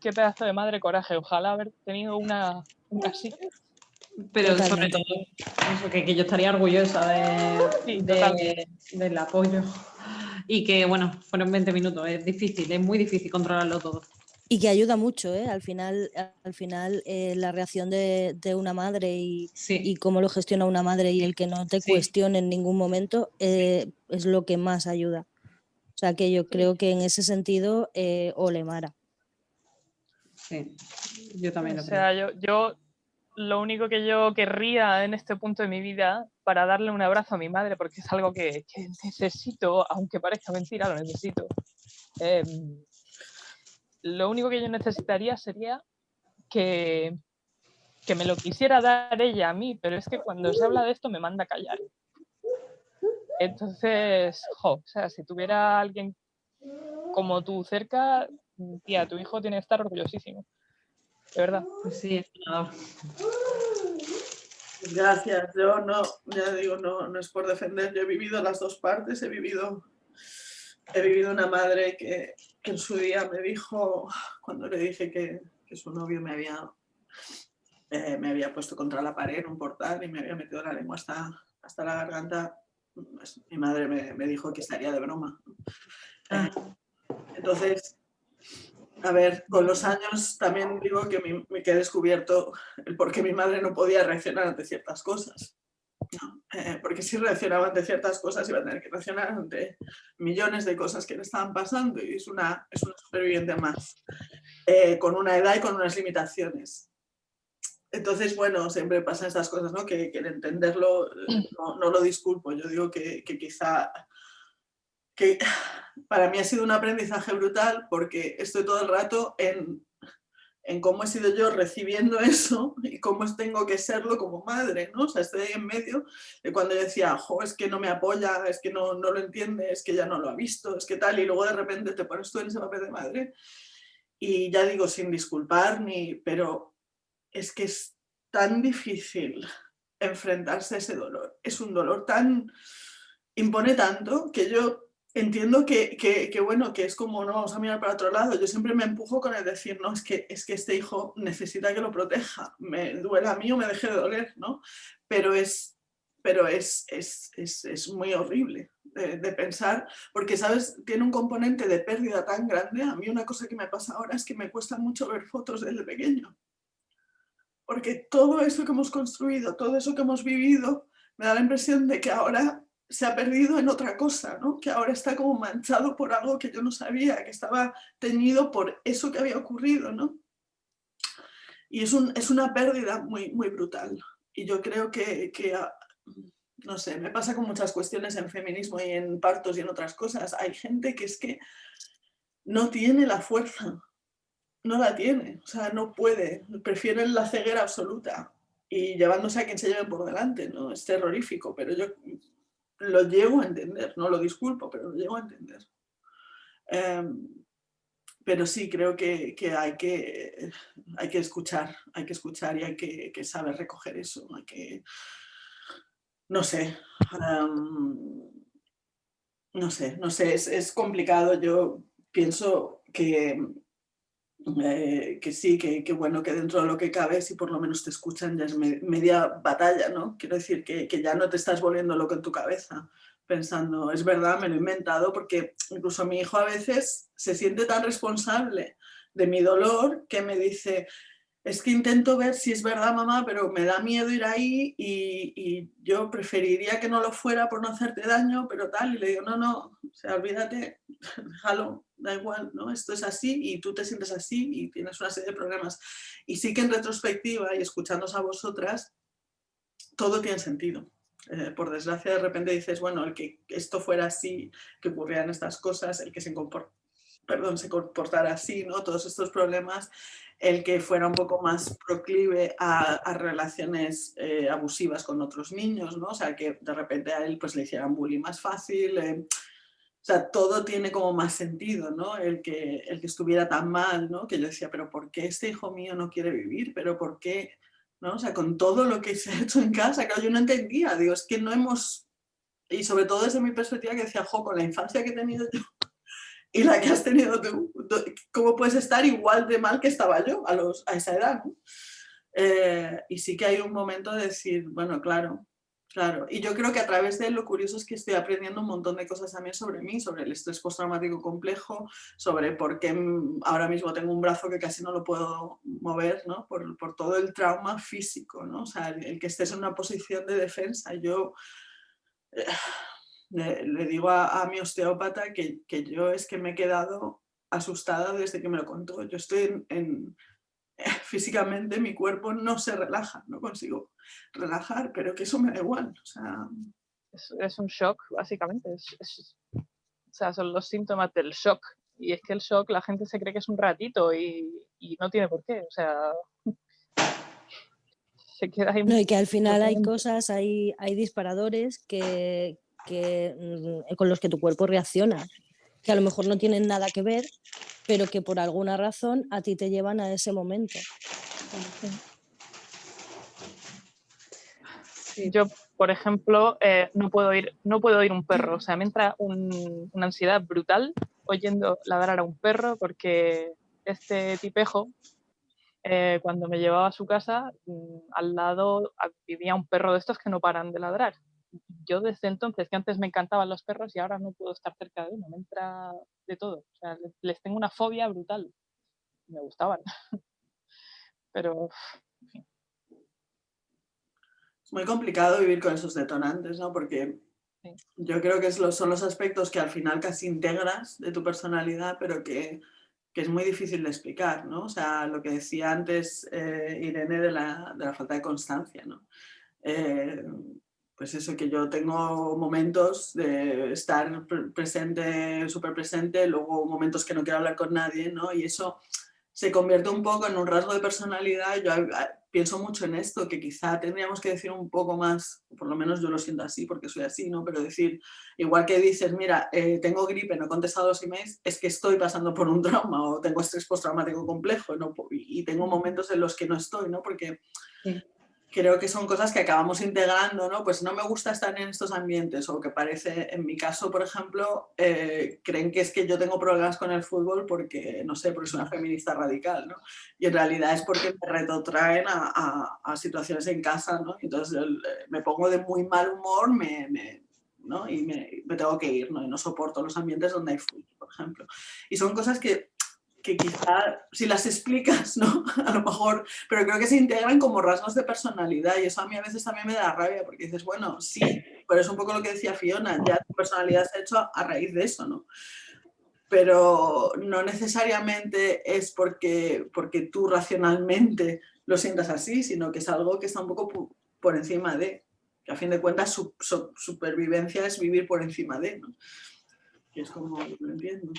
qué, pedazo de madre coraje, ojalá haber tenido una así. Pero sobre todo, que, yo estaría orgullosa de, del apoyo. Y que, bueno, fueron 20 minutos, es difícil, es muy difícil controlarlo todo. Y que ayuda mucho, ¿eh? Al final, al final eh, la reacción de, una madre y, y, cómo lo gestiona una madre y el que no te cuestione en ningún momento eh, es lo que más ayuda. O sea que yo creo que en ese sentido, eh, ole Mara. Sí, yo también. o sea, yo, yo lo único que yo querría en este punto de mi vida para darle un abrazo a mi madre, porque es algo que, necesito, aunque parezca mentira, lo necesito. Em, lo único que yo necesitaría sería que, que me lo quisiera dar ella a mí, pero es que cuando se habla de esto me manda a callar. Entonces, jo, o sea, si tuviera alguien como tú cerca, tía, tu hijo tiene que estar orgullosísimo. De verdad. Pues sí, es. Gracias. Yo no, ya digo, no, no es por defender. Yo he vivido las dos partes. He vivido, he vivido una madre que, que en su día me dijo, cuando le dije que, que su novio me había, eh, me había puesto contra la pared en un portal y me había metido la lengua hasta, hasta la garganta, pues, mi madre me, me, dijo que estaría de broma. Ah. entonces, a ver, con los años también digo que, me, que he descubierto el por qué mi madre no podía reaccionar ante ciertas cosas. Eh, porque si reaccionaba ante ciertas cosas iba a tener que reaccionar ante millones de cosas que le estaban pasando y es una, es una superviviente más, eh, con una edad y con unas limitaciones. Entonces, bueno, siempre pasan estas cosas, ¿no? Que, que entenderlo no, no, lo disculpo, yo digo que, que quizá que para mí ha sido un aprendizaje brutal porque estoy todo el rato en en cómo he sido yo recibiendo eso y cómo tengo que serlo como madre, ¿no? O sea, estoy ahí en medio de cuando yo decía, es que no me apoya, es que no, no lo entiende, es que ya no lo ha visto, es que tal, y luego de repente te pones tú en ese papel de madre y ya digo, sin disculpar, ni, pero es que es tan difícil enfrentarse a ese dolor, es un dolor tan, impone tanto que yo entiendo que, que, bueno, que es como no vamos a mirar para otro lado. Yo siempre me empujo con el decir, no, es que, es que este hijo necesita que lo proteja. Me duela a mí o me deje de doler, ¿no? Pero es, pero es, es, es, es muy horrible de, de, pensar, porque, ¿sabes? Tiene un componente de pérdida tan grande. A mí una cosa que me pasa ahora es que me cuesta mucho ver fotos desde pequeño. Porque todo eso que hemos construido, todo eso que hemos vivido, me da la impresión de que ahora se ha perdido en otra cosa, ¿no? que ahora está como manchado por algo que yo no sabía, que estaba teñido por eso que había ocurrido. ¿no? Y es, un, es una pérdida muy, muy brutal. Y yo creo que, que, ah, no sé, me pasa con muchas cuestiones en feminismo y en partos y en otras cosas. Hay gente que es que no tiene la fuerza, no la tiene, o sea, no puede, prefieren la ceguera absoluta y llevándose a quien se lleven por delante, ¿no? Es terrorífico, pero yo lo llego a entender, no lo disculpo, pero lo llego a entender. Em, pero sí, creo que, hay, que hay que escuchar, hay que escuchar y hay que, saber recoger eso, hay que, no sé, em, no sé, no sé, es, es complicado, yo pienso que eh, que sí, que, bueno, que dentro de lo que cabe, si por lo menos te escuchan, ya es media batalla, ¿no? Quiero decir que, que, ya no te estás volviendo loco en tu cabeza, pensando, es verdad, me lo he inventado, porque incluso mi hijo a veces se siente tan responsable de mi dolor que me dice, es que intento ver si es verdad, mamá, pero me da miedo ir ahí y, yo preferiría que no lo fuera por no hacerte daño, pero tal, y le digo, no, no, o sea, olvídate, déjalo, da igual, ¿no? Esto es así y tú te sientes así y tienes una serie de problemas. Y sí que en retrospectiva y escuchándonos a vosotras, todo tiene sentido, eh, por desgracia de repente dices, bueno, el que esto fuera así, que ocurrieran estas cosas, el que se, perdón, se comportara así, ¿no? todos estos problemas, el que fuera un poco más proclive a, relaciones eh, abusivas con otros niños, ¿no? o sea, que de repente a él pues, le hicieran bullying más fácil, eh, o sea, todo tiene como más sentido, ¿no? El que, el que estuviera tan mal, ¿no? Que yo decía, pero ¿por qué este hijo mío no quiere vivir? ¿Pero por qué? ¿No? O sea, con todo lo que se ha hecho en casa, claro, yo no entendía, digo, es que no hemos... Y sobre todo desde mi perspectiva que decía, jo, con la infancia que he tenido yo y la que has tenido tú, ¿cómo puedes estar igual de mal que estaba yo a, los, a esa edad? Eh, y sí que hay un momento de decir, bueno, claro, Claro, y yo creo que a través de él lo curioso es que estoy aprendiendo un montón de cosas también sobre mí, sobre el estrés postraumático complejo, sobre por qué ahora mismo tengo un brazo que casi no lo puedo mover, ¿no? Por, por todo el trauma físico, ¿no? O sea, el, que estés en una posición de defensa. Yo eh, le, digo a, mi osteópata que, que, yo es que me he quedado asustada desde que me lo contó. Yo estoy en físicamente mi cuerpo no se relaja, no consigo relajar, pero que eso me da igual. O sea... es, un shock, básicamente. o sea, son los síntomas del shock. Y es que el shock la gente se cree que es un ratito y, no tiene por qué. O sea, se queda ahí. No, y que al final hay cosas, hay, hay disparadores que, que, mm, con los que tu cuerpo reacciona que a lo mejor no tienen nada que ver, pero que por alguna razón a ti te llevan a ese momento. Yo, por ejemplo, eh, no, puedo ir, no puedo oír un perro. O sea, me entra una ansiedad brutal oyendo ladrar a un perro porque este tipejo, eh, cuando me llevaba a su casa, mm, al lado vivía un perro de estos que no paran de ladrar yo desde entonces, que antes me encantaban los perros y ahora no puedo estar cerca de uno, me entra de todo. O sea, les tengo una fobia brutal. Me gustaban. Pero, Es muy complicado vivir con esos detonantes, ¿no? Porque yo creo que son los aspectos que al final casi integras de tu personalidad, pero que, es muy difícil de explicar, ¿no? O sea, lo que decía antes eh, Irene de la, de la, falta de constancia, ¿no? Eh, pues eso, que yo tengo momentos de estar presente, súper presente, luego momentos que no quiero hablar con nadie, ¿no? Y eso se convierte un poco en un rasgo de personalidad. Yo pienso mucho en esto, que quizá tendríamos que decir un poco más, por lo menos yo lo siento así porque soy así, ¿no? Pero decir, igual que dices, mira, eh, tengo gripe, no he contestado los emails, es que estoy pasando por un trauma o tengo estrés postraumático complejo, ¿no? Y tengo momentos en los que no estoy, ¿no? Porque creo que son cosas que acabamos integrando, ¿no? Pues no me gusta estar en estos ambientes o que parece, en mi caso, por ejemplo, eh, creen que es que yo tengo problemas con el fútbol porque, no sé, porque soy una feminista radical, ¿no? Y en realidad es porque me retrotraen a, a, situaciones en casa, ¿no? Entonces eh, me pongo de muy mal humor, me, ¿no? Y me, me, tengo que ir, ¿no? Y no soporto los ambientes donde hay fútbol, por ejemplo. Y son cosas que que quizá si las explicas, ¿no? A lo mejor, pero creo que se integran como rasgos de personalidad y eso a mí a veces también me da rabia porque dices, bueno, sí, pero es un poco lo que decía Fiona, ya tu personalidad se ha hecho a raíz de eso, ¿no? Pero no necesariamente es porque, porque tú racionalmente lo sientas así, sino que es algo que está un poco por encima de, que a fin de cuentas su, supervivencia es vivir por encima de, ¿no? Que es como lo entiendo.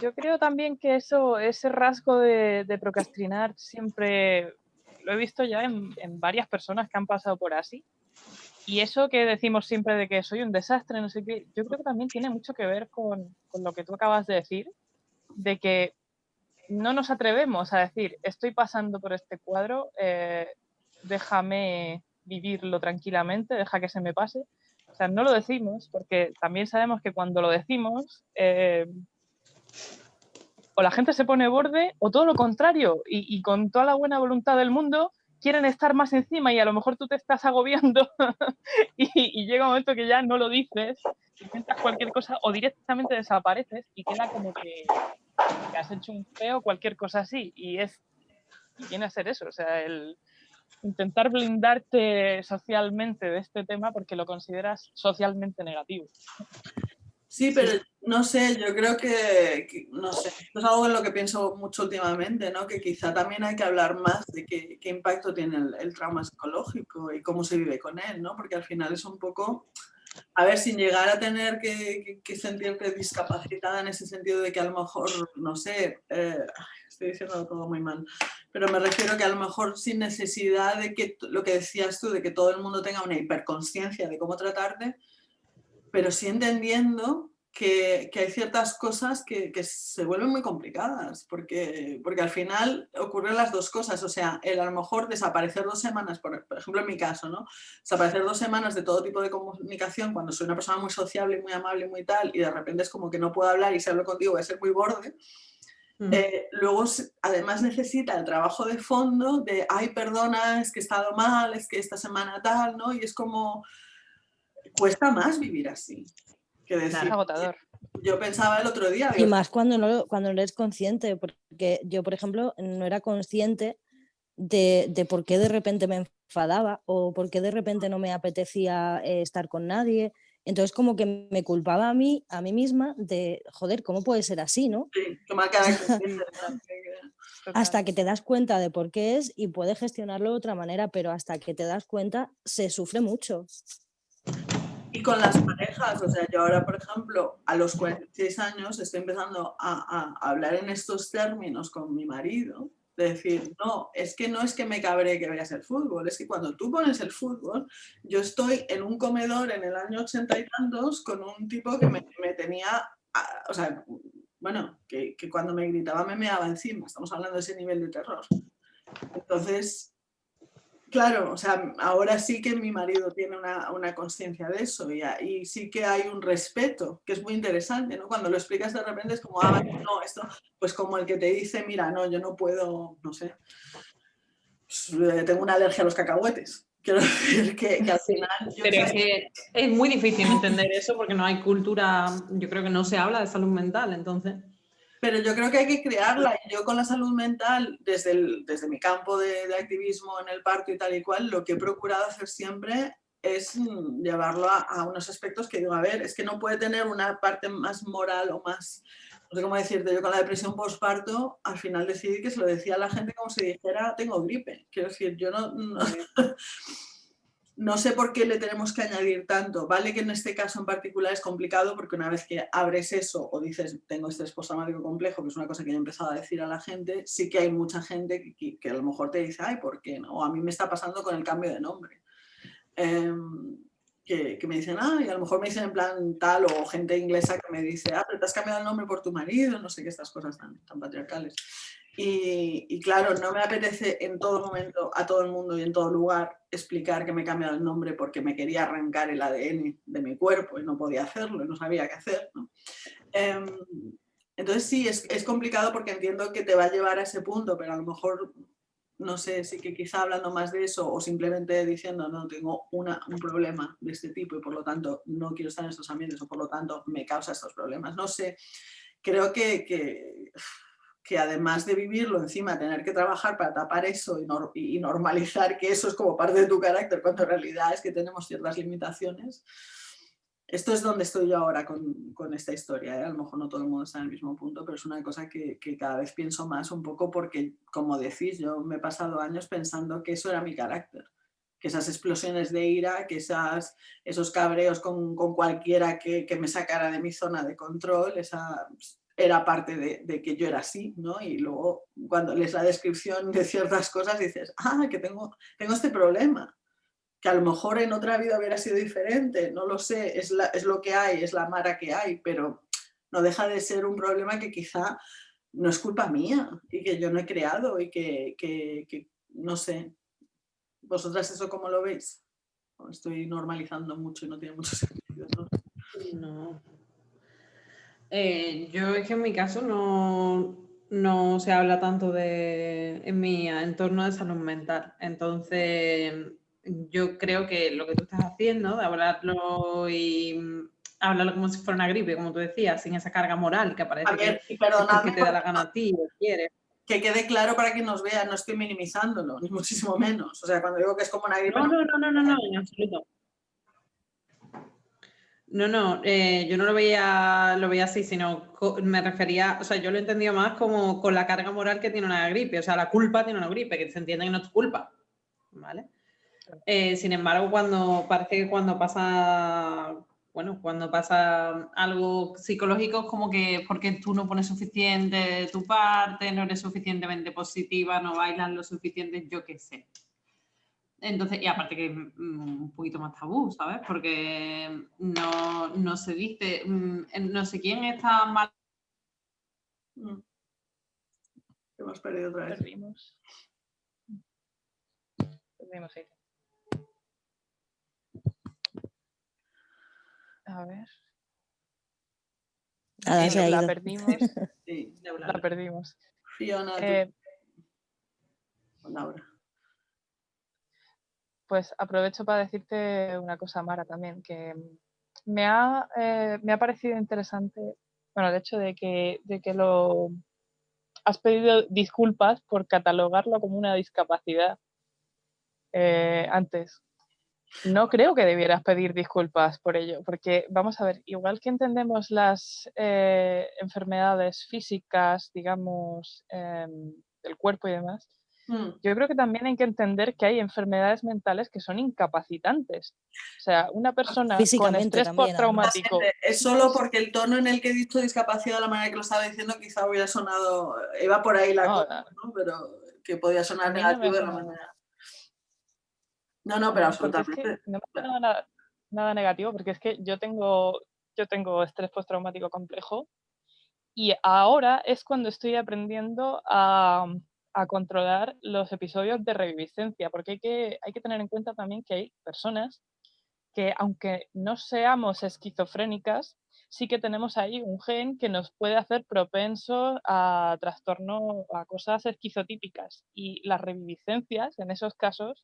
Yo creo también que eso, ese rasgo de, procrastinar siempre lo he visto ya en, varias personas que han pasado por así. Y eso que decimos siempre de que soy un desastre, no sé qué, yo creo que también tiene mucho que ver con, lo que tú acabas de decir, de que no nos atrevemos a decir, estoy pasando por este cuadro, eh, déjame vivirlo tranquilamente, deja que se me pase. O sea, no lo decimos porque también sabemos que cuando lo decimos, eh, o la gente se pone borde o todo lo contrario y, con toda la buena voluntad del mundo quieren estar más encima y a lo mejor tú te estás agobiando y, llega un momento que ya no lo dices, intentas cualquier cosa o directamente desapareces y queda como que, has hecho un feo cualquier cosa así y es y viene a ser eso, o sea, el intentar blindarte socialmente de este tema porque lo consideras socialmente negativo. Sí, pero No sé, yo creo que, no sé, es algo en lo que pienso mucho últimamente, ¿no? Que quizá también hay que hablar más de qué, impacto tiene el, trauma psicológico y cómo se vive con él, ¿no? Porque al final es un poco, a ver, sin llegar a tener que, que, sentirte discapacitada en ese sentido de que a lo mejor, no sé, eh, estoy diciendo todo muy mal, pero me refiero que a lo mejor sin necesidad de que, lo que decías tú, de que todo el mundo tenga una hiperconsciencia de cómo tratarte, pero sí entendiendo que, hay ciertas cosas que, se vuelven muy complicadas, porque, porque al final ocurren las dos cosas, o sea, el a lo mejor desaparecer dos semanas, por, ejemplo en mi caso, ¿no? desaparecer dos semanas de todo tipo de comunicación cuando soy una persona muy sociable, muy amable, muy tal, y de repente es como que no puedo hablar y si hablo contigo voy a ser muy borde, mm. eh, luego además necesita el trabajo de fondo de, ay, perdona, es que he estado mal, es que esta semana tal, ¿no? Y es como, cuesta más vivir así que decir. agotador. Yo pensaba el otro día. Y más cuando no, cuando no eres consciente, porque yo, por ejemplo, no era consciente de, de, por qué de repente me enfadaba o por qué de repente no me apetecía eh, estar con nadie. Entonces como que me culpaba a mí, a mí misma de, joder, ¿cómo puede ser así, no? Sí, hasta que te das cuenta de por qué es y puedes gestionarlo de otra manera, pero hasta que te das cuenta se sufre mucho. Y con las parejas, o sea, yo ahora, por ejemplo, a los 46 años estoy empezando a, hablar en estos términos con mi marido, de decir, no, es que no es que me cabre que veas el fútbol, es que cuando tú pones el fútbol, yo estoy en un comedor en el año ochenta y tantos con un tipo que me, tenía, o sea, bueno, que, que, cuando me gritaba me meaba encima, estamos hablando de ese nivel de terror. Entonces, Claro, o sea, ahora sí que mi marido tiene una, una conciencia de eso y, y, sí que hay un respeto, que es muy interesante, ¿no? Cuando lo explicas de repente es como, ah, no, esto, pues como el que te dice, mira, no, yo no puedo, no sé, pues, eh, tengo una alergia a los cacahuetes. Quiero decir que, al final... Pero es que es muy difícil entender eso porque no hay cultura, yo creo que no se habla de salud mental, entonces... Pero yo creo que hay que crearla. Yo con la salud mental, desde, el, desde mi campo de, activismo en el parque y tal y cual, lo que he procurado hacer siempre es mm, llevarlo a, unos aspectos que digo, a ver, es que no puede tener una parte más moral o más, no sé cómo decirte, yo con la depresión postparto, al final decidí que se lo decía a la gente como si dijera, tengo gripe. Quiero decir, yo no no sé por qué le tenemos que añadir tanto. Vale que en este caso en particular es complicado porque una vez que abres eso o dices tengo este postraumático complejo, que es una cosa que he empezado a decir a la gente, sí que hay mucha gente que, a lo mejor te dice, ay, ¿por qué no? O a mí me está pasando con el cambio de nombre. Em, que, me dicen, ah, y a lo mejor me dicen en plan tal, o gente inglesa que me dice, ah, pero te has cambiado el nombre por tu marido, no sé qué, estas cosas tan, tan patriarcales. Y, claro, no me apetece en todo momento, a todo el mundo y en todo lugar, explicar que me he cambiado el nombre porque me quería arrancar el ADN de mi cuerpo y no podía hacerlo, no sabía qué hacer. Em, entonces sí, es, es, complicado porque entiendo que te va a llevar a ese punto, pero a lo mejor, no sé, sí que quizá hablando más de eso o simplemente diciendo, no, tengo una, un problema de este tipo y por lo tanto no quiero estar en estos ambientes o por lo tanto me causa estos problemas. No sé, creo que que además de vivirlo encima, tener que trabajar para tapar eso y, normalizar que eso es como parte de tu carácter, cuando en realidad es que tenemos ciertas limitaciones. Esto es donde estoy yo ahora con, con esta historia. ¿eh? A lo mejor no todo el mundo está en el mismo punto, pero es una cosa que, que, cada vez pienso más un poco porque, como decís, yo me he pasado años pensando que eso era mi carácter. Que esas explosiones de ira, que esas, esos cabreos con, con cualquiera que, que, me sacara de mi zona de control, esa, era parte de, que yo era así, ¿no? Y luego cuando lees la descripción de ciertas cosas dices, ah, que tengo, tengo este problema, que a lo mejor en otra vida hubiera sido diferente, no lo sé, es, lo que hay, es la mara que hay, pero no deja de ser un problema que quizá no es culpa mía y que yo no he creado y que, que no sé, ¿vosotras eso cómo lo veis? Estoy normalizando mucho y no tiene mucho sentido. no. Eh, yo es que en mi caso no, no se habla tanto de, en mi entorno de salud mental. Entonces, yo creo que lo que tú estás haciendo, de hablarlo y hablarlo como si fuera una gripe, como tú decías, sin esa carga moral que aparece que, que, te da la gana a ti o quieres. Que quede claro para que nos vea, no estoy minimizándolo, ni muchísimo menos. O sea, cuando digo que es como una gripe... No, no, no, no, no, no en absoluto. No, no, eh, yo no lo veía, lo veía así, sino me refería, o sea, yo lo he entendido más como con la carga moral que tiene una gripe, o sea, la culpa tiene una gripe, que se entiende que no es culpa, ¿vale? Eh, sin embargo, cuando parece que cuando pasa, bueno, cuando pasa algo psicológico es como que porque tú no pones suficiente de tu parte, no eres suficientemente positiva, no bailas lo suficiente, yo qué sé. Entonces, y aparte que mm, un poquito más tabú, ¿sabes? Porque no, no se dice, mm, no sé quién está mal. Mm. Hemos perdido otra vez. Perdimos. Perdimos ahí. A ver. Ha la ido. perdimos. Sí, la perdimos. Fiona, Eh, Laura. Pues aprovecho para decirte una cosa, Mara, también, que me ha, eh, me ha parecido interesante, bueno, el hecho de que, de que lo has pedido disculpas por catalogarlo como una discapacidad eh, antes. No creo que debieras pedir disculpas por ello, porque vamos a ver, igual que entendemos las eh, enfermedades físicas, digamos, em, del cuerpo y demás, Mm. yo creo que también hay que entender que hay enfermedades mentales que son incapacitantes. O sea, una persona con estrés postraumático. Es solo porque el tono en el que he dicho discapacidad, la manera que lo estaba diciendo, quizá hubiera sonado, iba por ahí la No, cosa, ¿no? Pero que podía sonar no negativo de la manera. No, no, pero porque es que absolutamente. no me nada, nada negativo, porque es que yo tengo, yo tengo estrés postraumático complejo y ahora es cuando estoy aprendiendo a, a controlar los episodios de reviviscencia, porque hay que, hay que tener en cuenta también que hay personas que aunque no seamos esquizofrénicas, sí que tenemos ahí un gen que nos puede hacer propensos a trastorno, a cosas esquizotípicas. Y las reviviscencias, en esos casos,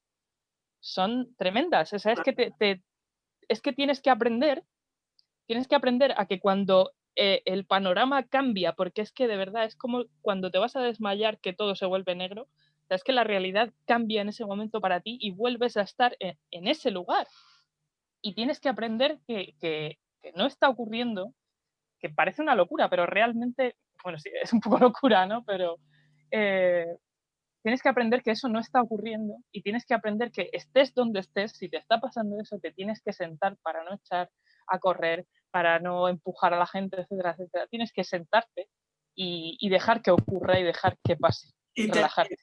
son tremendas. O sea, es que, te- te- es que tienes que aprender, tienes que aprender a que cuando eh, el panorama cambia, porque es que de verdad es como cuando te vas a desmayar que todo se vuelve negro, o es que la realidad cambia en ese momento para ti y vuelves a estar en, ese lugar. Y tienes que aprender que no está ocurriendo, que parece una locura, pero realmente, bueno, sí, es un poco locura, ¿no? Pero eh, tienes que aprender que eso no está ocurriendo y tienes que aprender que estés donde estés, si te está pasando eso, te tienes que sentar para no echar a correr, para no empujar a la gente, etcétera, etcétera. Tienes que sentarte y, y dejar que ocurra y dejar que pase. Y te- relajarte.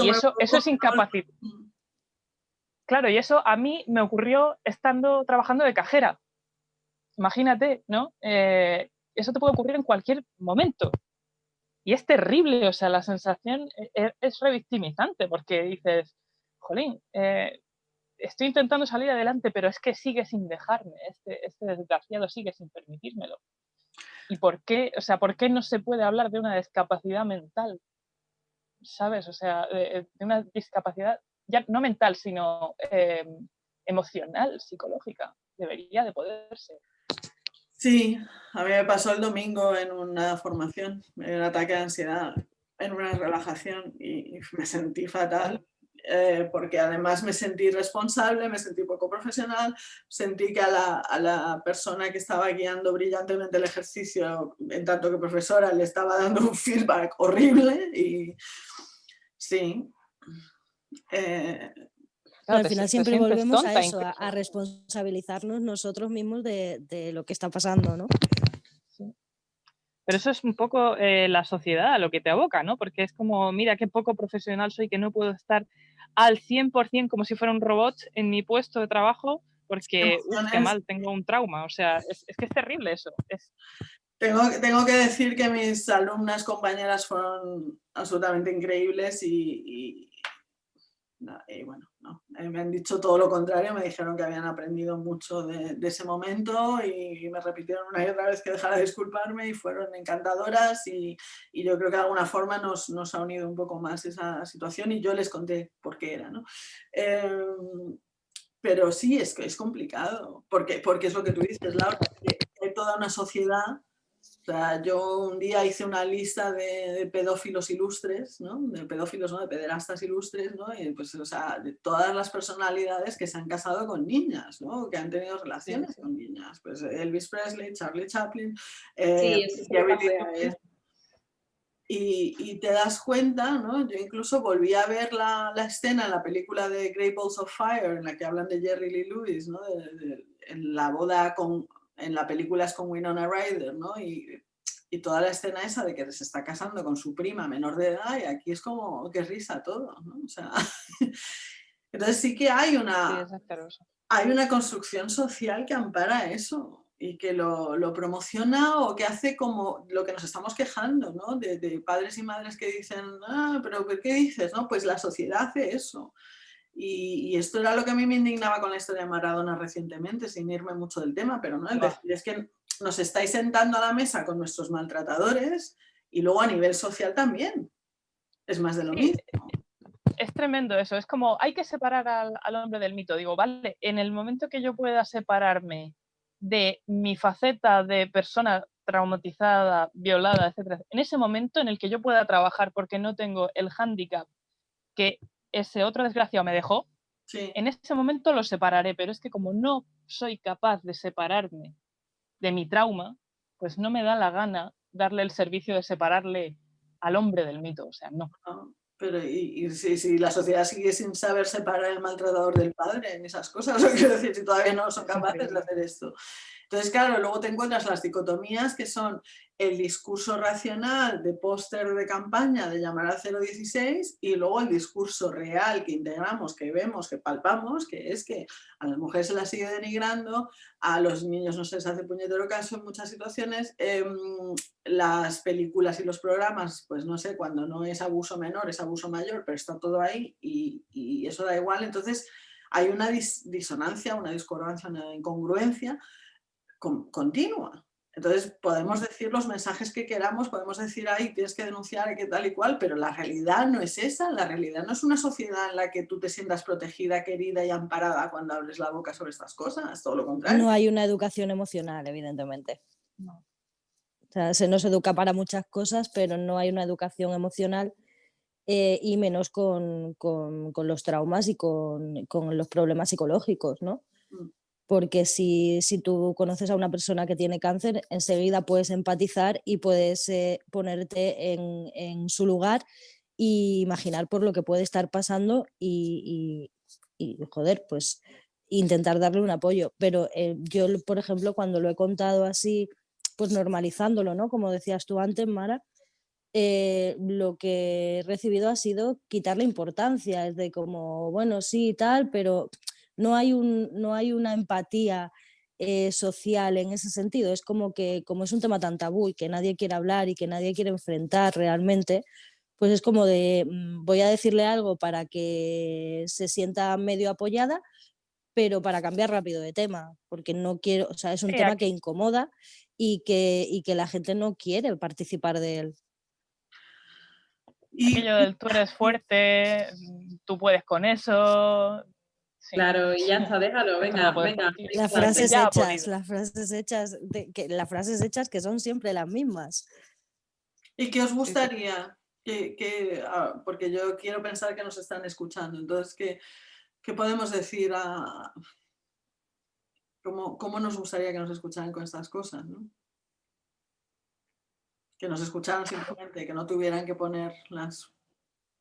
Y eso, eso es incapacidad. Claro, y eso a mí me ocurrió estando trabajando de cajera. Imagínate, ¿no? Eh, eso te puede ocurrir en cualquier momento. Y es terrible, o sea, la sensación e- e- es revictimizante porque dices, jolín, eh, estoy intentando salir adelante, pero es que sigue sin dejarme, este, este desgraciado sigue sin permitírmelo. ¿Y por qué? O sea, ¿por qué no se puede hablar de una discapacidad mental? ¿Sabes? O sea, de, de una discapacidad ya no mental, sino eh, emocional, psicológica. Debería de poderse. Sí, a mí me pasó el domingo en una formación, dio un ataque de ansiedad, en una relajación y me sentí fatal. Eh, porque además me sentí responsable, me sentí poco profesional, sentí que a la, a la persona que estaba guiando brillantemente el ejercicio, en tanto que profesora, le estaba dando un feedback horrible y sí. eh, Claro, al final siempre volvemos a eso, a responsabilizarnos nosotros mismos de, de lo que está pasando, ¿no? Pero eso es un poco eh, la sociedad a lo que te aboca, ¿no? Porque es como, mira qué poco profesional soy, que no puedo estar al 100% como si fuera un robot en mi puesto de trabajo porque, qué mal, tengo un trauma. O sea, es, es que es terrible eso. Es, Tengo, tengo que decir que mis alumnas, compañeras fueron absolutamente increíbles y, y- y bueno, no, eh, me han dicho todo lo contrario, me dijeron que habían aprendido mucho de, ese momento y me repitieron una y otra vez que dejara de disculparme y fueron encantadoras y, y yo creo que de alguna forma nos, nos ha unido un poco más esa situación y yo les conté por qué era. ¿no? Em, pero sí, es es complicado, porque, porque es lo que tú dices, Laura, que hay toda una sociedad O sea, yo un día hice una lista de, pedófilos ilustres, ¿no? De pedófilos, ¿no? De pederastas ilustres, ¿no? Y pues, o sea, de todas las personalidades que se han casado con niñas, ¿no? Que han tenido relaciones con niñas. Pues Elvis Presley, Charlie Chaplin, eh, y, te das cuenta, ¿no? Yo incluso volví a ver la, la, escena en la película de Great Balls of Fire, en la que hablan de Jerry Lee Lewis, ¿no? en la boda con, en la película es con Winona Ryder, ¿no? Y, y, toda la escena esa de que se está casando con su prima menor de edad y aquí es como que risa todo, ¿no? O sea, entonces sí que hay una, hay una construcción social que ampara eso y que lo, lo, promociona o que hace como lo que nos estamos quejando, ¿no? De, de, padres y madres que dicen, ah, pero ¿qué dices? No, pues la sociedad hace eso. Y, esto era lo que a mí me indignaba con la historia de Maradona recientemente, sin irme mucho del tema, pero no, es que nos estáis sentando a la mesa con nuestros maltratadores y luego a nivel social también. Es más de lo mismo. Es tremendo eso, es como hay que separar al, al hombre del mito. Digo, vale, en el momento que yo pueda separarme de mi faceta de persona traumatizada, violada, etc. En ese momento en el que yo pueda trabajar porque no tengo el hándicap que ese otro desgraciado me dejó, en ese momento lo separaré, pero es que como no soy capaz de separarme de mi trauma, pues no me da la gana darle el servicio de separarle al hombre del mito, o sea, no. Ah, pero y, si, la sociedad sigue sin saber separar el maltratador del padre en esas cosas, o quiero decir, si todavía no son capaces de hacer esto. Entonces, claro, luego te encuentras las dicotomías que son el discurso racional de póster de campaña de llamar al 016 y luego el discurso real que integramos, que vemos, que palpamos, que es que a las mujeres se las sigue denigrando, a los niños no se les hace puñetero caso en muchas situaciones, em, las películas y los programas, pues no sé, cuando no es abuso menor, es abuso mayor, pero está todo ahí y eso da igual, entonces hay una disonancia, una discordancia, una incongruencia continua. Entonces podemos decir los mensajes que queramos, podemos decir, ahí tienes que denunciar, que tal y cual, pero la realidad no es esa, la realidad no es una sociedad en la que tú te sientas protegida, querida y amparada cuando abres la boca sobre estas cosas, todo lo contrario. No hay una educación emocional, evidentemente. O sea, se nos educa para muchas cosas, pero no hay una educación emocional eh, y menos con, con, con, los traumas y con, con los problemas psicológicos, ¿no? Mm porque si, tú conoces a una persona que tiene cáncer, enseguida puedes empatizar y puedes eh, ponerte en, su lugar e imaginar por lo que puede estar pasando y, joder, pues intentar darle un apoyo. Pero eh, yo, por ejemplo, cuando lo he contado así, pues normalizándolo, ¿no? Como decías tú antes, Mara, eh, lo que he recibido ha sido quitarle importancia, es de como, bueno, sí y tal, pero no hay, un, no hay una empatía eh, social en ese sentido. Es como que como es un tema tan tabú y que nadie quiere hablar y que nadie quiere enfrentar realmente, pues es como de mm, voy a decirle algo para que se sienta medio apoyada, pero para cambiar rápido de tema, porque no quiero, o sea, es un tema que incomoda y que, y que la gente no quiere participar de él. Y... Aquello del tú eres fuerte, tú puedes con eso, Claro, y ya está, déjalo, venga, venga. Las frases hechas, las frases hechas, que, las frases hechas que son siempre las mismas. ¿Y qué os gustaría? Que, ah, porque yo quiero pensar que nos están escuchando, entonces, ¿qué, qué podemos decir a... ¿Cómo, ¿Cómo, nos gustaría que nos escucharan con estas cosas? ¿no? Que nos escucharan simplemente, que no tuvieran que poner las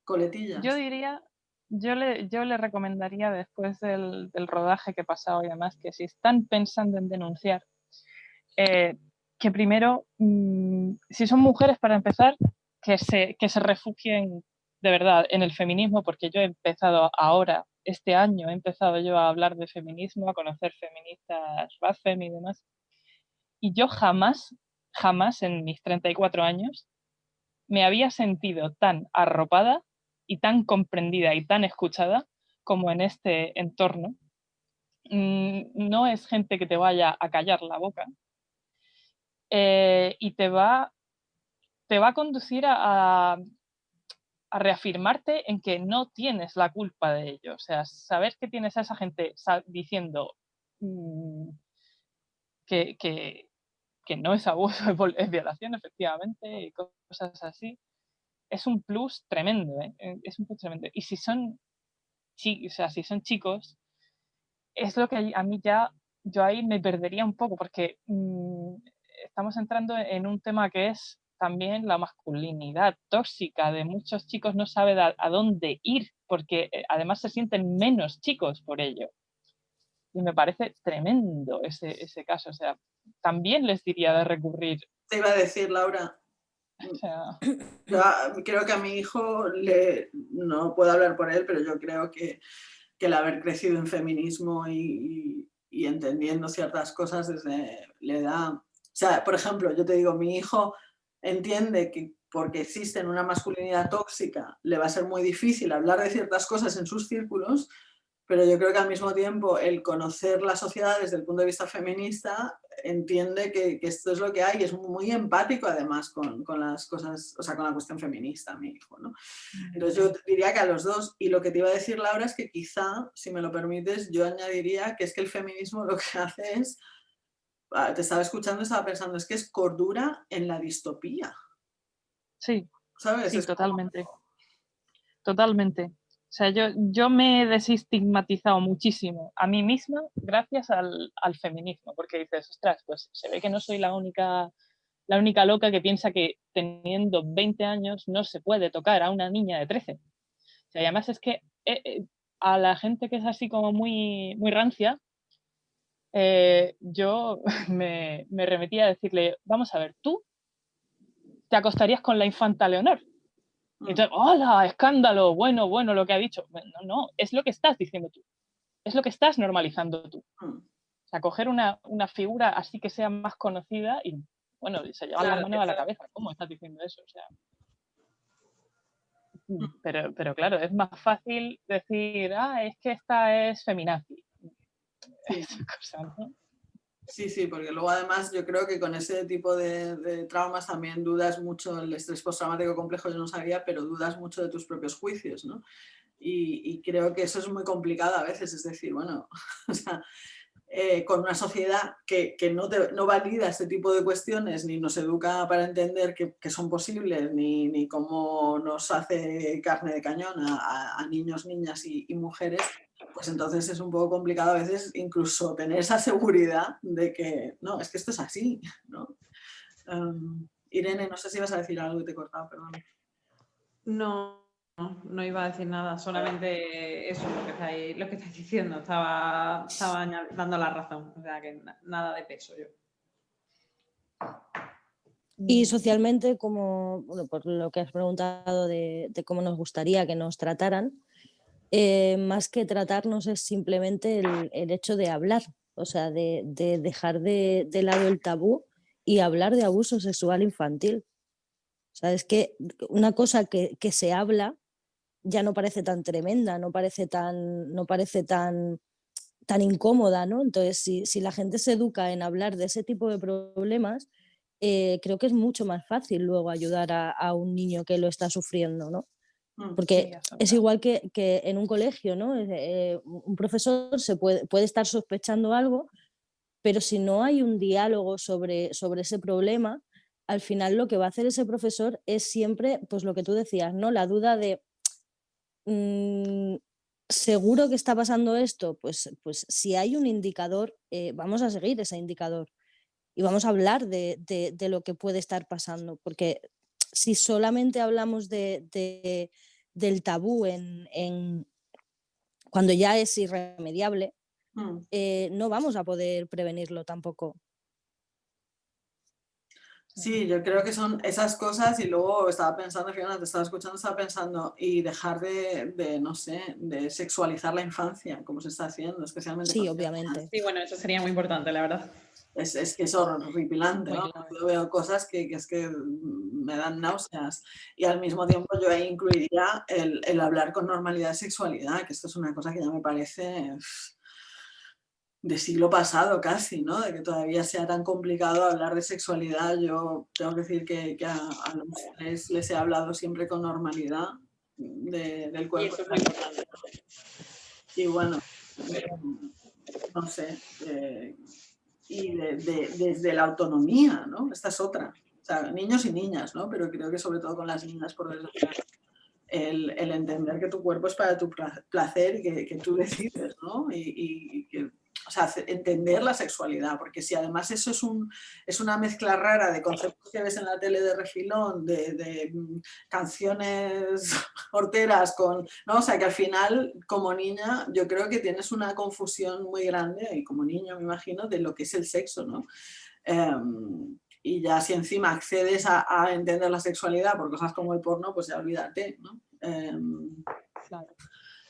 coletillas. Yo diría yo le, yo le recomendaría después del, rodaje que he pasado y además que si están pensando en denunciar, eh, que primero, mm, si son mujeres para empezar, que se, refugien de verdad en el feminismo, porque yo he empezado ahora, este año, he empezado yo a hablar de feminismo, a conocer feministas, Rafem y demás, y yo jamás, jamás en mis 34 años me había sentido tan arropada y tan comprendida y tan escuchada como en este entorno. Mm, no es gente que te vaya a callar la boca eh, y te va, te va a conducir a, reafirmarte en que no tienes la culpa de ello. O sea, saber que tienes a esa gente diciendo mm, que, que no es abuso, es violación efectivamente y cosas así, es un plus tremendo, ¿eh? Eh, es un plus tremendo. Y si son, o sea, si son chicos, es lo que a mí ya, yo ahí me perdería un poco, porque mm, estamos entrando en un tema que es también la masculinidad tóxica de muchos chicos no sabe a, dónde ir, porque eh, además se sienten menos chicos por ello. Y me parece tremendo ese, ese caso. O sea, también les diría de recurrir. Te iba a decir, Laura, yo creo que a mi hijo, le, no puedo hablar por él, pero yo creo que, que el haber crecido en feminismo y, y, entendiendo ciertas cosas desde le da... O sea, por ejemplo, yo te digo, mi hijo entiende que porque existe una masculinidad tóxica le va a ser muy difícil hablar de ciertas cosas en sus círculos, pero yo creo que al mismo tiempo el conocer la sociedad desde el punto de vista feminista entiende que, esto es lo que hay y es muy empático además con, las cosas, o sea, con la cuestión feminista, mi hijo, ¿no? Entonces yo diría que a los dos, y lo que te iba a decir Laura es que quizá, si me lo permites, yo añadiría que es que el feminismo lo que hace es, ah, te estaba escuchando, estaba pensando, es que es cordura en la distopía. Sí, ¿sabes? Sí, totalmente. Totalmente. Sea, yo, yo me he desestigmatizado muchísimo a mí misma gracias al, al, feminismo, porque dices, ostras, pues se ve que no soy la única, la única loca que piensa que teniendo 20 años no se puede tocar a una niña de 13. O sea, y además es que eh, eh, a la gente que es así como muy, muy rancia, eh, yo me, me remetía a decirle, vamos a ver, tú te acostarías con la infanta Leonor. Entonces, ¡hola! Escándalo, bueno, bueno, lo que ha dicho. No, no, es lo que estás diciendo tú. Es lo que estás normalizando tú. O sea, coger una, una figura así que sea más conocida y, bueno, se lleva la mano a la cabeza. ¿Cómo estás diciendo eso? O sea, pero, pero claro, es más fácil decir, ah, es que esta es feminazi. Esa cosa, ¿no? Sí, sí, porque luego además yo creo que con ese tipo de, traumas también dudas mucho, el estrés postraumático complejo yo no sabía, pero dudas mucho de tus propios juicios, ¿no? Y, creo que eso es muy complicado a veces, es decir, bueno, o sea, eh, con una sociedad que, no, no, valida este tipo de cuestiones, ni nos educa para entender que, son posibles, ni, ni, cómo nos hace carne de cañón a, niños, niñas y mujeres, pues entonces es un poco complicado a veces incluso tener esa seguridad de que, no, es que esto es así, ¿no? Em, Irene, no sé si ibas a decir algo y te he cortado, perdón. No, no, iba a decir nada, solamente eso, lo que estáis, lo que estáis diciendo, estaba, estaba dando la razón, o sea que nada de peso yo. Y socialmente, como, bueno, por lo que has preguntado de cómo nos gustaría que nos trataran, eh, más que tratarnos es simplemente el, hecho de hablar, o sea, de, dejar de, lado el tabú y hablar de abuso sexual infantil. O sea, es que una cosa que, se habla ya no parece tan tremenda, no parece tan, no parece tan, tan incómoda, ¿no? Entonces, si, la gente se educa en hablar de ese tipo de problemas, eh, creo que es mucho más fácil luego ayudar a, a, un niño que lo está sufriendo, ¿no? Mm, Porque es igual que, en un colegio, ¿no? Eh, un profesor se puede, puede estar sospechando algo, pero si no hay un diálogo sobre, sobre ese problema, al final lo que va a hacer ese profesor es siempre, pues lo que tú decías, ¿no? La duda de, mm, ¿seguro que está pasando esto? Pues, pues si hay un indicador, eh, vamos a seguir ese indicador y vamos a hablar de, de, lo que puede estar pasando, porque si solamente hablamos de, del tabú en, cuando ya es irremediable, mm. eh, no vamos a poder prevenirlo tampoco. Sí, yo creo que son esas cosas y luego estaba pensando, fíjate, te estaba escuchando, estaba pensando y dejar de, no sé, de sexualizar la infancia, como se está haciendo, especialmente. Sí, obviamente. Sí, bueno, eso sería muy importante, la verdad es, es, que es horripilante, ¿no? Yo veo cosas que, que, es que me dan náuseas y al mismo tiempo yo ahí incluiría el, el, hablar con normalidad de sexualidad, que esto es una cosa que ya me parece de siglo pasado casi, ¿no? De que todavía sea tan complicado hablar de sexualidad. Yo tengo que decir que, que a, los tres les he hablado siempre con normalidad del cuerpo. Y, y bueno, no sé, eh, y desde la autonomía, ¿no? Esta es otra. O sea, niños y niñas, ¿no? Pero creo que sobre todo con las niñas, por desgracia, el, entender que tu cuerpo es para tu placer y que, tú decides, ¿no? O sea, entender la sexualidad, porque si además eso es, un, es una mezcla rara de conceptos que ves en la tele de refilón, de, mm, canciones horteras, con, ¿no? o sea, que al final, como niña, yo creo que tienes una confusión muy grande, y como niño me imagino, de lo que es el sexo, ¿no? Um, y ya si encima accedes a, entender la sexualidad por cosas como el porno, pues ya olvídate, ¿no? Um, claro.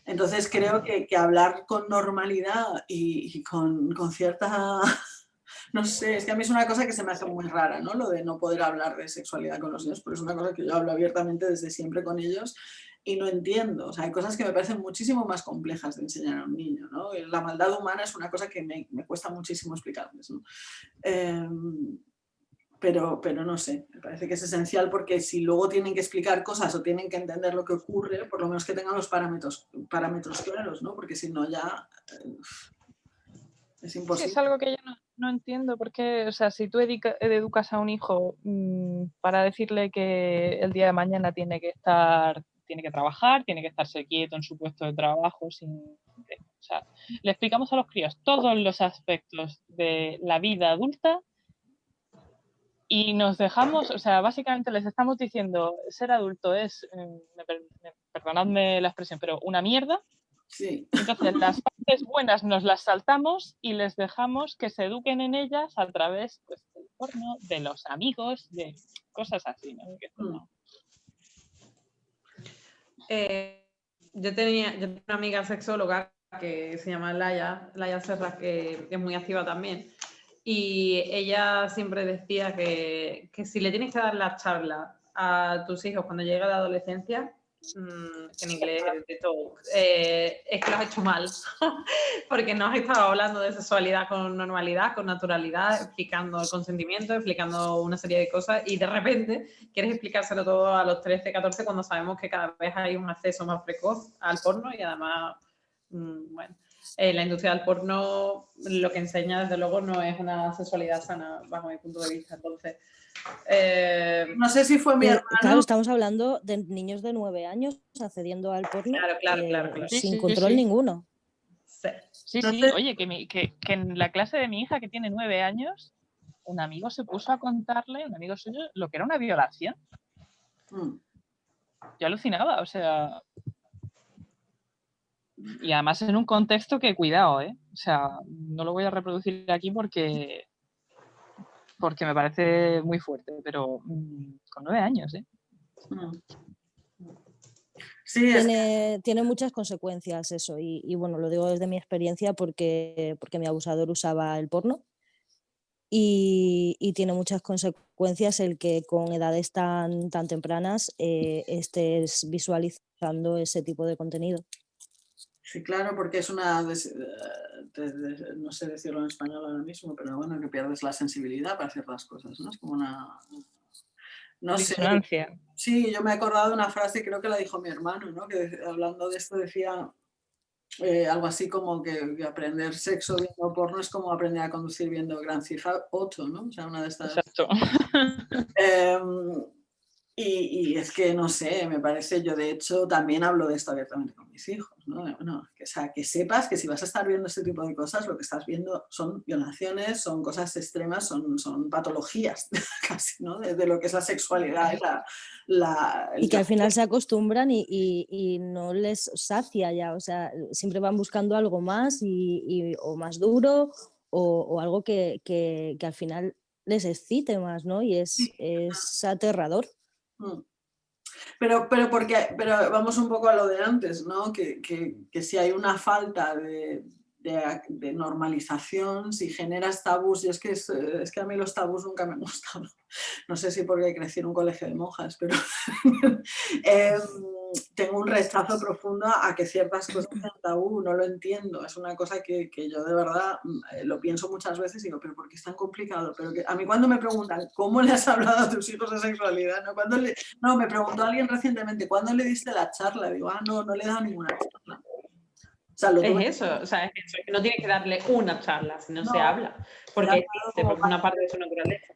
Entonces creo que, que hablar con normalidad y, y con, con, cierta... No sé, es que a mí es una cosa que se me hace muy rara, ¿no? Lo de no poder hablar de sexualidad con los niños, pero es una cosa que yo hablo abiertamente desde siempre con ellos y no entiendo. O sea, hay cosas que me parecen muchísimo más complejas de enseñar a un niño, ¿no? La maldad humana es una cosa que me, me cuesta muchísimo explicarles, ¿no? Eh, pero, pero no sé, me parece que es esencial porque si luego tienen que explicar cosas o tienen que entender lo que ocurre, por lo menos que tengan los parámetros, parámetros claros, ¿no? Porque si no ya es imposible. Sí, es algo que yo no, no, entiendo, porque, o sea, si tú educa, educas a un hijo mmm, para decirle que el día de mañana tiene que estar, tiene que trabajar, tiene que estarse quieto en su puesto de trabajo, sin, o sea, le explicamos a los críos todos los aspectos de la vida adulta y nos dejamos, o sea, básicamente les estamos diciendo, ser adulto es, eh, perdonadme la expresión, pero una mierda. Sí. Entonces las partes buenas nos las saltamos y les dejamos que se eduquen en ellas a través pues, del porno, de los amigos, de cosas así. ¿no? Mm. Eh, yo, tenía, yo tenía una amiga sexóloga que se llama Laia, Laia Serra, que, que es muy activa también. Y ella siempre decía que, que, si le tienes que dar la charla a tus hijos cuando llega la adolescencia, que en inglés de talk, eh, es que lo has hecho mal, porque no has estado hablando de sexualidad con normalidad, con naturalidad, explicando el consentimiento, explicando una serie de cosas y de repente quieres explicárselo todo a los 13, 14 cuando sabemos que cada vez hay un acceso más precoz al porno y además, bueno eh, la industria del porno lo que enseña, desde luego, no es una sexualidad sana, bajo mi punto de vista. Entonces, eh... no sé si fue mi hermano. Claro, estamos hablando de niños de nueve años accediendo al porno claro, claro, eh, claro, claro. sin Sí, sí, control sí. ninguno. Sí, Sí, oye, que, mi- que, que en la clase de mi hija que tiene nueve años, un amigo se puso a contarle, un amigo suyo, lo que era una violación. Mm. Yo alucinaba, o sea. Y además en un contexto que, cuidado, ¿eh? O sea, no lo voy a reproducir aquí porque. Porque me parece muy fuerte, pero mm, con nueve años, ¿eh? Mm. Sí, es Tiene, tiene muchas consecuencias eso y, y, bueno, lo digo desde mi experiencia porque, porque mi abusador usaba el porno y, y tiene muchas consecuencias el que con edades tan, tan tempranas eh, estés visualizando ese tipo de contenido. Sí, claro, porque es una, de- no sé decirlo en español ahora mismo, pero bueno, que pierdes la sensibilidad para ciertas cosas, ¿no? Es como una, no sé, sí, yo me he acordado de una frase, creo que la dijo mi hermano, ¿no? Que hablando de esto decía eh, algo así como que, que aprender sexo viendo porno es como aprender a conducir viendo Grand Theft Auto, ¿no? O sea, una de estas... Exacto. Em, y, y es que, no sé, me parece, yo de hecho también hablo de esto abiertamente con mis hijos, ¿no? Que, o sea, que sepas que si vas a estar viendo este tipo de cosas, lo que estás viendo son violaciones, son cosas extremas, son, son patologías casi, ¿no? De, de lo que es la sexualidad y la... la- Y que al final se acostumbran y, y- y no les sacia ya, o sea, siempre van buscando algo más y, y- o más duro o, o algo que, que- que al final les excite más, ¿no? Y es, Sí. es aterrador. Mm. Pero, pero, porque, pero vamos un poco a lo de antes, ¿no? Que, que, que si hay una falta de, de, de normalización, si generas tabús, y es que, es, es que a mí los tabús nunca me han gustado. No sé si porque crecí en un colegio de monjas, pero em, tengo un rechazo profundo a que ciertas cosas sean tabú, no lo entiendo. Es una cosa que, que yo de verdad mm, eh, lo pienso muchas veces y digo, pero ¿por qué es tan complicado? Pero que, a mí cuando me preguntan, ¿cómo le has hablado a tus hijos de sexualidad? ¿No? Cuando le, no, me preguntó alguien recientemente, ¿cuándo le diste la charla? Digo, ah, no, no le he dado ninguna charla. Es eso, o sea, es eso, que no tiene que darle una charla, si no, se habla, porque existe, porque es una parte de su naturaleza.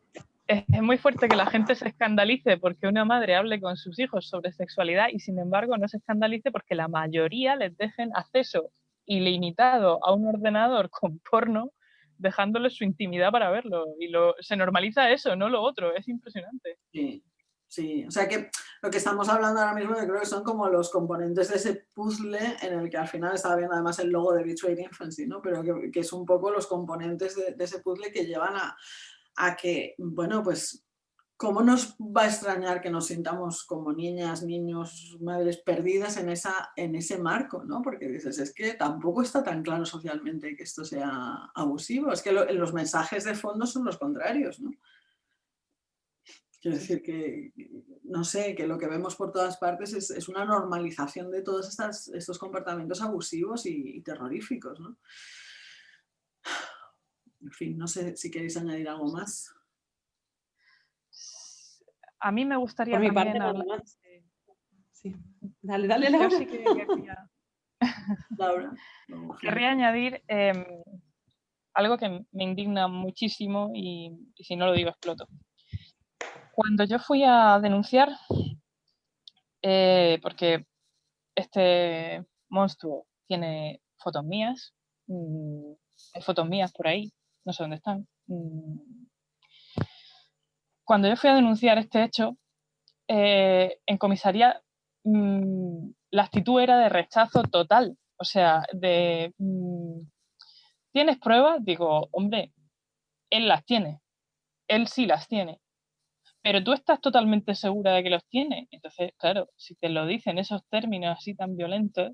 Es, muy fuerte que la gente se escandalice porque una madre hable con sus hijos sobre sexualidad y sin embargo no se escandalice porque la mayoría les dejen acceso ilimitado a un ordenador con porno dejándole su intimidad para verlo y lo, se normaliza eso, no lo otro, es impresionante. Sí. Sí, o sea que lo que estamos hablando ahora mismo yo creo que son como los componentes de ese puzzle en el que al final estaba viendo además el logo de Betrayed Infancy, ¿no? pero que, que, es un poco los componentes de, ese puzzle que llevan a, a, que, bueno, pues, ¿cómo nos va a extrañar que nos sintamos como niñas, niños, madres perdidas en, esa, en ese marco? ¿no? Porque dices, es que tampoco está tan claro socialmente que esto sea abusivo, es que los mensajes de fondo son los contrarios, ¿no? Quiero decir que, no sé, que lo que vemos por todas partes es, una normalización de todos estas, estos comportamientos abusivos y, terroríficos. ¿no? En fin, no sé si queréis añadir algo más. A mí me gustaría por mi parte, hablar... más. Sí. Dale, dale, Laura. sí que querría... Laura. Querría añadir em, algo que me indigna muchísimo y si no lo digo exploto. Cuando yo fui a denunciar, eh, porque este monstruo tiene fotos mías, mm, hay fotos mías por ahí, no sé dónde están. Mm. Cuando yo fui a denunciar este hecho, eh, en comisaría mm, la actitud era de rechazo total, o sea, de ¿tienes pruebas? Digo, hombre, él las tiene, él sí las tiene pero tú estás totalmente segura de que los tiene. Entonces, claro, si te lo dicen esos términos así tan violentos,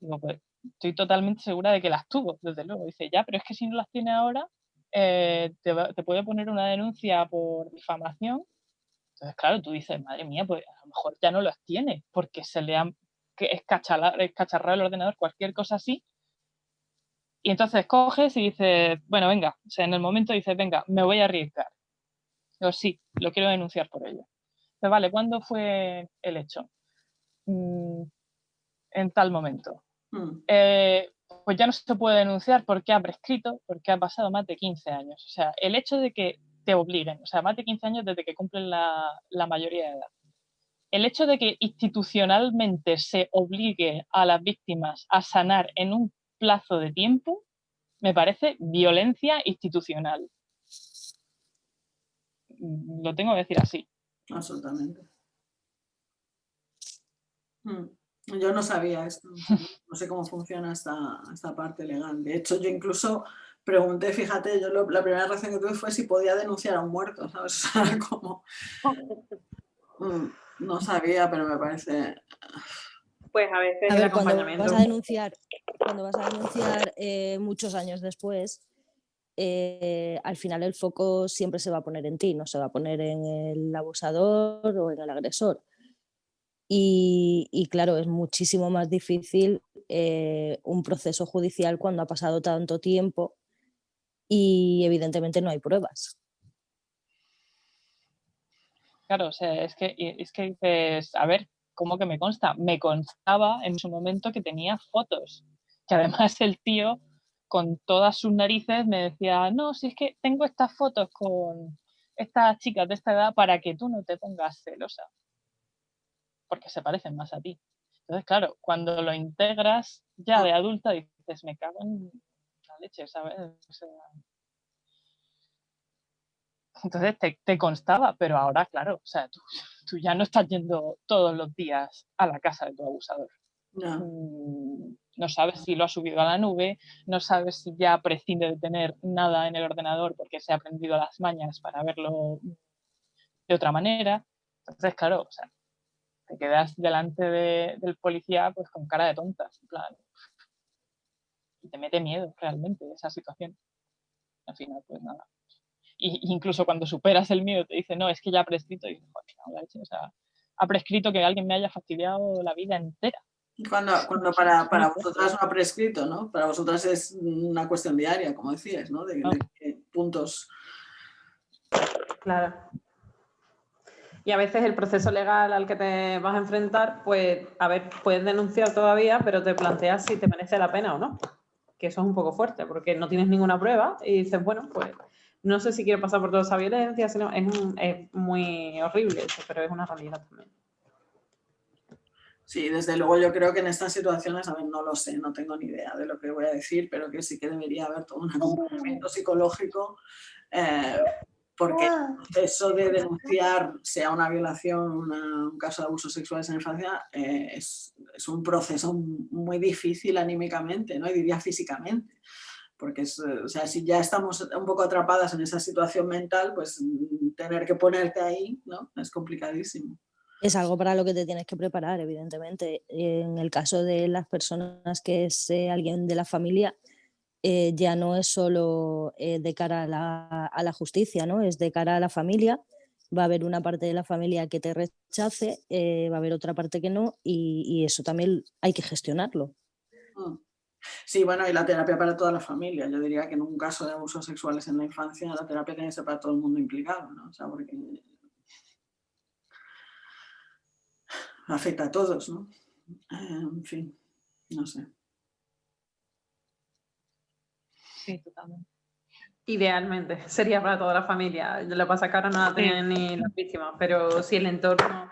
digo, pues estoy totalmente segura de que las tuvo, desde luego. Dice, ya, pero es que si no las tiene ahora, eh, te, puede poner una denuncia por difamación. Entonces, claro, tú dices, madre mía, pues a lo mejor ya no las tiene, porque se le han escacharrado el ordenador, cualquier cosa así. Y entonces coges y dices, bueno, venga, o sea, en el momento dices, venga, me voy a arriesgar sí, lo quiero denunciar por ello. Pero vale, ¿cuándo fue el hecho? Mm, en tal momento. Hmm. Eh, pues ya no se puede denunciar porque ha prescrito, porque ha pasado más de 15 años. O sea, el hecho de que te obliguen, o sea, más de 15 años desde que cumplen la, la mayoría de edad. El hecho de que institucionalmente se obligue a las víctimas a sanar en un plazo de tiempo, me parece violencia institucional lo tengo que decir así. Absolutamente. Hmm. Yo no sabía esto, no sé cómo funciona esta, esta parte legal. De hecho, yo incluso pregunté, fíjate, yo la primera reacción que tuve fue si podía denunciar a un muerto, ¿sabes? como... Hmm, no sabía, pero me parece... Pues a veces Cuando vas a denunciar, cuando vas a denunciar eh, muchos años después, eh, al final el foco siempre se va a poner en ti, no se va a poner en el abusador o en el agresor. Y, claro, es muchísimo más difícil eh, un proceso judicial cuando ha pasado tanto tiempo y evidentemente no hay pruebas. Claro, es que, es que dices, a ver, ¿cómo que me consta? Me constaba en su momento que tenía fotos, que además el tío con todas sus narices me decía, no, si es que tengo estas fotos con estas chicas de esta edad para que tú no te pongas celosa, porque se parecen más a ti. Entonces, claro, cuando lo integras ya de adulta dices, me cago en la leche, ¿sabes? entonces te, constaba, pero ahora, claro, o sea, tú, tú, ya no estás yendo todos los días a la casa de tu abusador. No. No sabes si lo ha subido a la nube, no sabes si ya prescinde de tener nada en el ordenador porque se ha aprendido las mañas para verlo de otra manera. Entonces, claro, o sea, te quedas delante del policía pues con cara de tontas, en plan, y te mete miedo realmente esa situación. Al final, pues nada. Y, incluso cuando superas el miedo te dice, no, es que ya ha prescrito, joder, o sea, ha prescrito que alguien me haya fastidiado la vida entera. Cuando, cuando para, para, vosotras no ha prescrito, ¿no? Para vosotras es una cuestión diaria, como decías, ¿no? De, puntos. Claro. Y a veces el proceso legal al que te vas a enfrentar, pues, a ver, puedes denunciar todavía, pero te planteas si te merece la pena o no. Que eso es un poco fuerte, porque no tienes ninguna prueba y dices, bueno, pues no sé si quiero pasar por toda esa violencia, sino es, es muy horrible eso, pero es una realidad también. Sí, desde luego yo creo que en estas situaciones, a ver, no lo sé, no tengo ni idea de lo que voy a decir, pero que sí que debería haber todo un acompañamiento psicológico eh, porque eso de denunciar, sea una violación, un caso de abusos sexuales en infancia, eh, es, es, un proceso muy difícil anímicamente, ¿no? y diría físicamente. Porque es, o sea, si ya estamos un poco atrapadas en esa situación mental, pues mm, tener que ponerte ahí ¿no? es complicadísimo. Es algo para lo que te tienes que preparar, evidentemente. En el caso de las personas que es alguien de la familia, eh, ya no es solo eh, de cara a la, justicia, ¿no? es de cara a la familia. Va a haber una parte de la familia que te rechace, eh, va a haber otra parte que no, y, eso también hay que gestionarlo. Mm. Sí, bueno, y la terapia para toda la familia. Yo diría que en un caso de abusos sexuales en la infancia, la terapia tiene que ser para todo el mundo implicado, ¿no? O sea, porque afecta a todos, ¿no? En fin, no sé. Sí, totalmente. Idealmente, sería para toda la familia. Lo pasa que ahora no la tienen ni las víctimas, pero si el entorno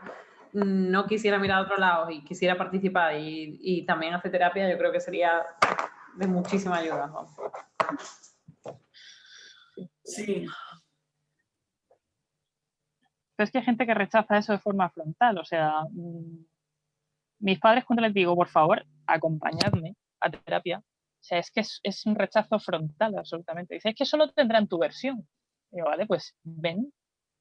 no quisiera mirar a otro lado y quisiera participar y, también hacer terapia, yo creo que sería de muchísima ayuda. Sí. Pero es que hay gente que rechaza eso de forma frontal, o sea, mm, mis padres cuando les digo, por favor, acompañadme a terapia, o sea, es que es, un rechazo frontal absolutamente. Dice, es que solo tendrán tu versión. digo, vale, pues ven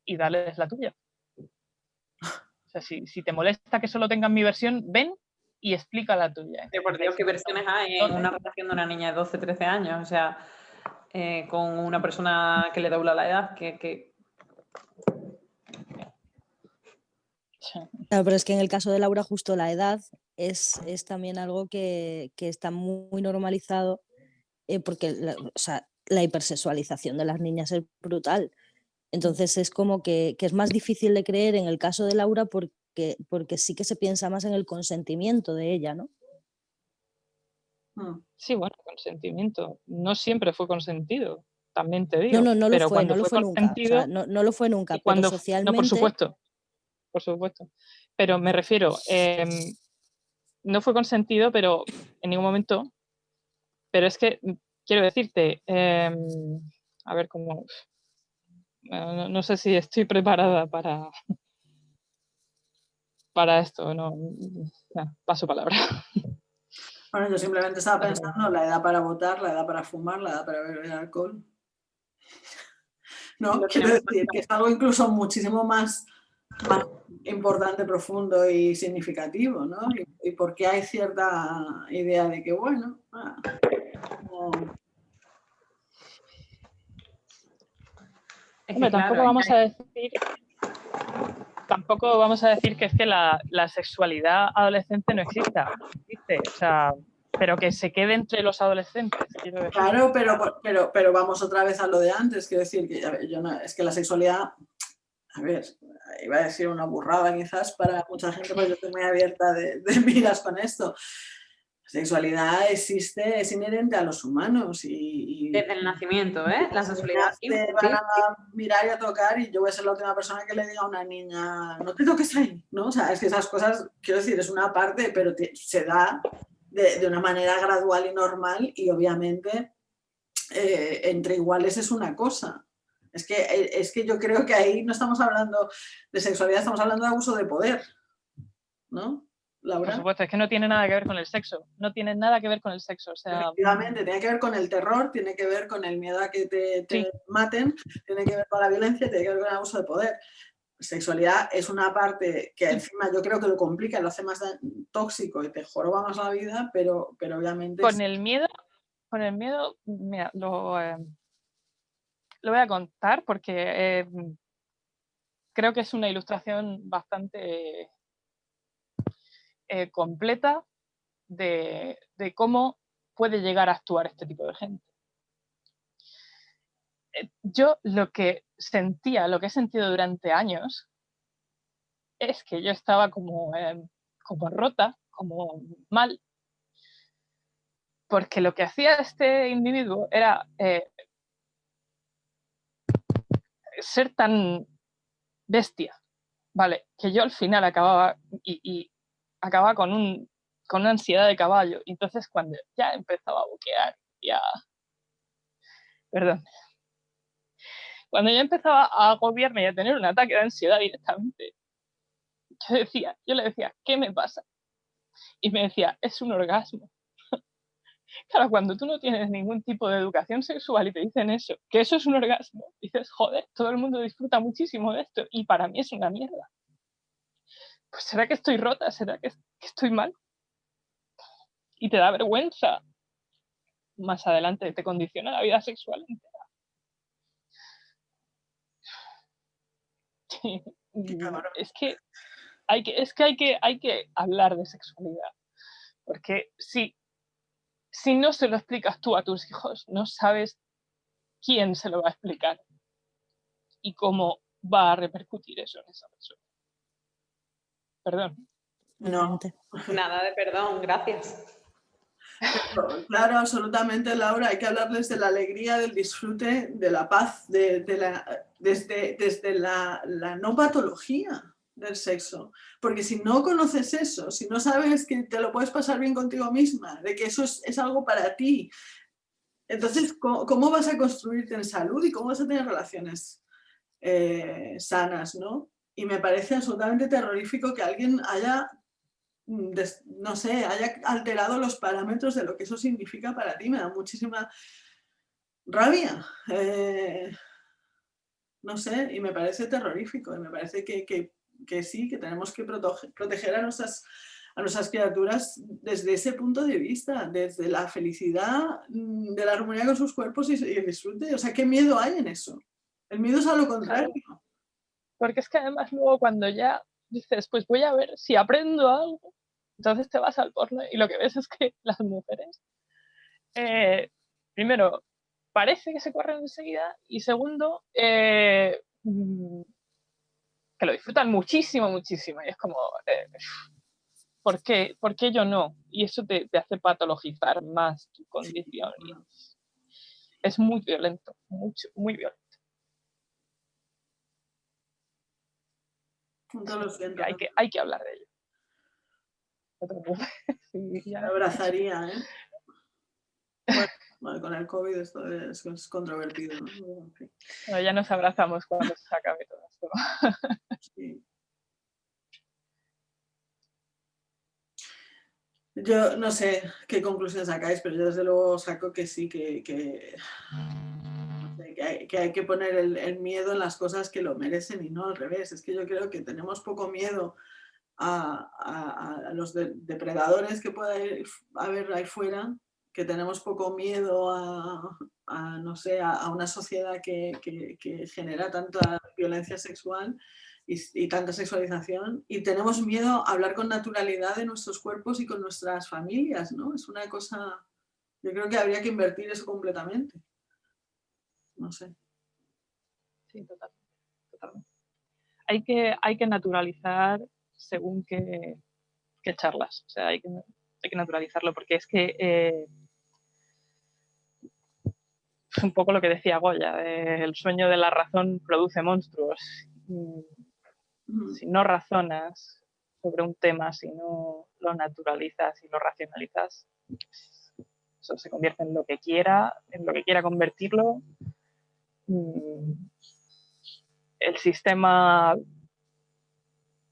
y dales la tuya. O sea, si, te molesta que solo tengan mi versión, ven y explica la tuya. por Dios, ¿qué versiones hay en una relación de una niña de 12, 13 años? O sea, eh, con una persona que le dobla la edad, que... Claro, pero es que en el caso de Laura justo la edad es, también algo que, está muy normalizado eh, porque la, la hipersexualización de las niñas es brutal. Entonces es como que, es más difícil de creer en el caso de Laura porque, porque sí que se piensa más en el consentimiento de ella, ¿no? Mm. Sí, bueno, consentimiento. No siempre fue consentido, también te digo. No, no, no lo fue, no lo fue nunca. no, lo fue nunca, cuando, socialmente... No, por supuesto, por supuesto. Pero me refiero, em, no fue consentido, pero en ningún momento. Pero es que, mm, quiero decirte, em, a ver cómo... No, sé si estoy preparada para, para esto, no, paso palabra. Bueno, yo simplemente estaba pensando la edad para votar, la edad para fumar, la edad para beber alcohol. No, quiero decir que es algo incluso muchísimo más importante, profundo y significativo, ¿no? Y, porque hay cierta idea de que, bueno, ah, tampoco vamos a decir tampoco vamos a decir que es que la, sexualidad adolescente no exista, existe, o sea, pero que se quede entre los adolescentes. Claro, pero, pero, pero vamos otra vez a lo de antes, quiero decir que yo no, es que la sexualidad a ver, iba a decir una burrada quizás para mucha gente, pero yo estoy muy abierta de, miras con esto. La sexualidad existe, es inherente a los humanos y... Desde el nacimiento, ¿eh? La sexualidad... Te van a mirar y a tocar y yo voy a ser la última persona que le diga a una niña, no te toques ahí, ¿no? O sea, es que esas cosas, quiero decir, es una parte, pero se da de, una manera gradual y normal y obviamente eh, entre iguales es una cosa. Es que, eh, es que yo creo que ahí no estamos hablando de sexualidad, estamos hablando de abuso de poder, ¿no? Laura. Por supuesto, es que no tiene nada que ver con el sexo, no tiene nada que ver con el sexo. O sea... Efectivamente, tiene que ver con el terror, tiene que ver con el miedo a que te, maten, tiene que ver con la violencia, tiene que ver con el abuso de poder. Sexualidad es una parte que encima yo creo que lo complica, lo hace más tóxico y te joroba más la vida, pero, pero obviamente... Con el miedo, con el miedo, mira, lo, eh, lo voy a contar porque eh, creo que es una ilustración bastante eh, completa de, cómo puede llegar a actuar este tipo de gente. Eh, yo lo que sentía, lo que he sentido durante años, es que yo estaba como, como rota, como mal, porque lo que hacía este individuo era ser tan bestia, ¿vale? Que yo al final acababa y, acababa con, un, con una ansiedad de caballo. Y entonces cuando ya empezaba a buquear, ya... Perdón. Cuando ya empezaba a agobiarme y a tener un ataque de ansiedad directamente, yo decía, yo le decía, ¿qué me pasa? Y me decía, es un orgasmo. Claro, cuando tú no tienes ningún tipo de educación sexual y te dicen eso, que eso es un orgasmo, dices, joder, todo el mundo disfruta muchísimo de esto y para mí es una mierda. Pues será que estoy rota, será que, estoy mal. Y te da vergüenza. Más adelante te condiciona la vida sexual entera. es que hay que, es que hay que hay que hablar de sexualidad. Porque sí, si no se lo explicas tú a tus hijos, no sabes quién se lo va a explicar y cómo va a repercutir eso en esa persona. Perdón. No. Nada de perdón, gracias. Claro, absolutamente, Laura. Hay que hablarles de la alegría, del disfrute, de la paz, de, la, desde, desde la, la no patología del sexo. Porque si no conoces eso, si no sabes que te lo puedes pasar bien contigo misma, de que eso es, algo para ti, entonces, ¿cómo, vas a construirte en salud y cómo vas a tener relaciones eh, sanas? ¿no? Y me parece absolutamente terrorífico que alguien haya, mm, no sé, haya alterado los parámetros de lo que eso significa para ti. Me da muchísima rabia. Eh, no sé, y me parece terrorífico. Y me parece que, que que sí, que tenemos que proteger a nuestras, a nuestras criaturas desde ese punto de vista, desde la felicidad mm, de la armonía con sus cuerpos y, el disfrute. O sea, ¿qué miedo hay en eso? El miedo es a lo contrario. Porque es que además luego cuando ya dices, pues voy a ver si aprendo algo, entonces te vas al porno y lo que ves es que las mujeres, eh, primero, parece que se corren enseguida y segundo, eh, mm, que lo disfrutan muchísimo, muchísimo. Y es como, eh, ¿por, qué, ¿por, qué, yo no? Y eso te, te hace patologizar más tu condición. es, muy violento, mucho, muy violento. hay, que, hay que hablar de ello. sí, abrazaría, ¿eh? con el COVID esto es, controvertido. ya nos abrazamos cuando se acabe todo esto. Yo no sé qué conclusión sacáis, pero yo desde luego saco que sí, que, que, hay, que poner el, miedo en las cosas que lo merecen y no al revés. Es que yo creo que tenemos poco miedo a, los depredadores que pueda haber ahí fuera que tenemos poco miedo a, no sé, a, una sociedad que, genera tanta violencia sexual y, tanta sexualización y tenemos miedo a hablar con naturalidad de nuestros cuerpos y con nuestras familias, ¿no? Es una cosa, yo creo que habría que invertir eso completamente. No sé. Sí, total, Hay que, hay que naturalizar según qué, charlas, o sea, hay que, hay que naturalizarlo porque es que eh, es un poco lo que decía Goya, el sueño de la razón produce monstruos. Si no razonas sobre un tema, si no lo naturalizas y lo racionalizas, eso se convierte en lo que quiera, en lo que quiera convertirlo. Mm, el sistema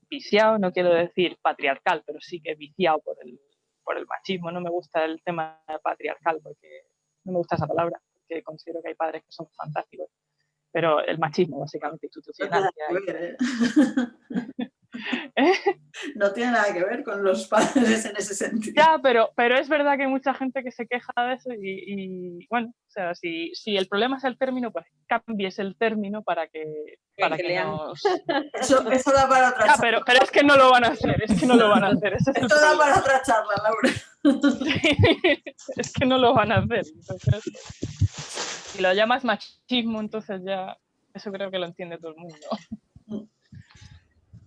viciado, no quiero decir patriarcal, pero sí que viciado por el, por el machismo. No me gusta el tema patriarcal porque no me gusta esa palabra que considero que hay padres que son fantásticos, pero el machismo básicamente institucional. No tiene nada que ver con los padres en ese sentido. Ya, pero, pero es verdad que hay mucha gente que se queja de eso y, bueno, o sea, si, si, el problema es el término, pues cambies el término para que, para que, nos... Eso, eso, da para otra charla. pero, pero es que no lo van a hacer, es que no lo van a hacer. Eso da para otra charla, Laura. es que no lo van a hacer. si lo llamas machismo, entonces ya eso creo que lo entiende todo el mundo.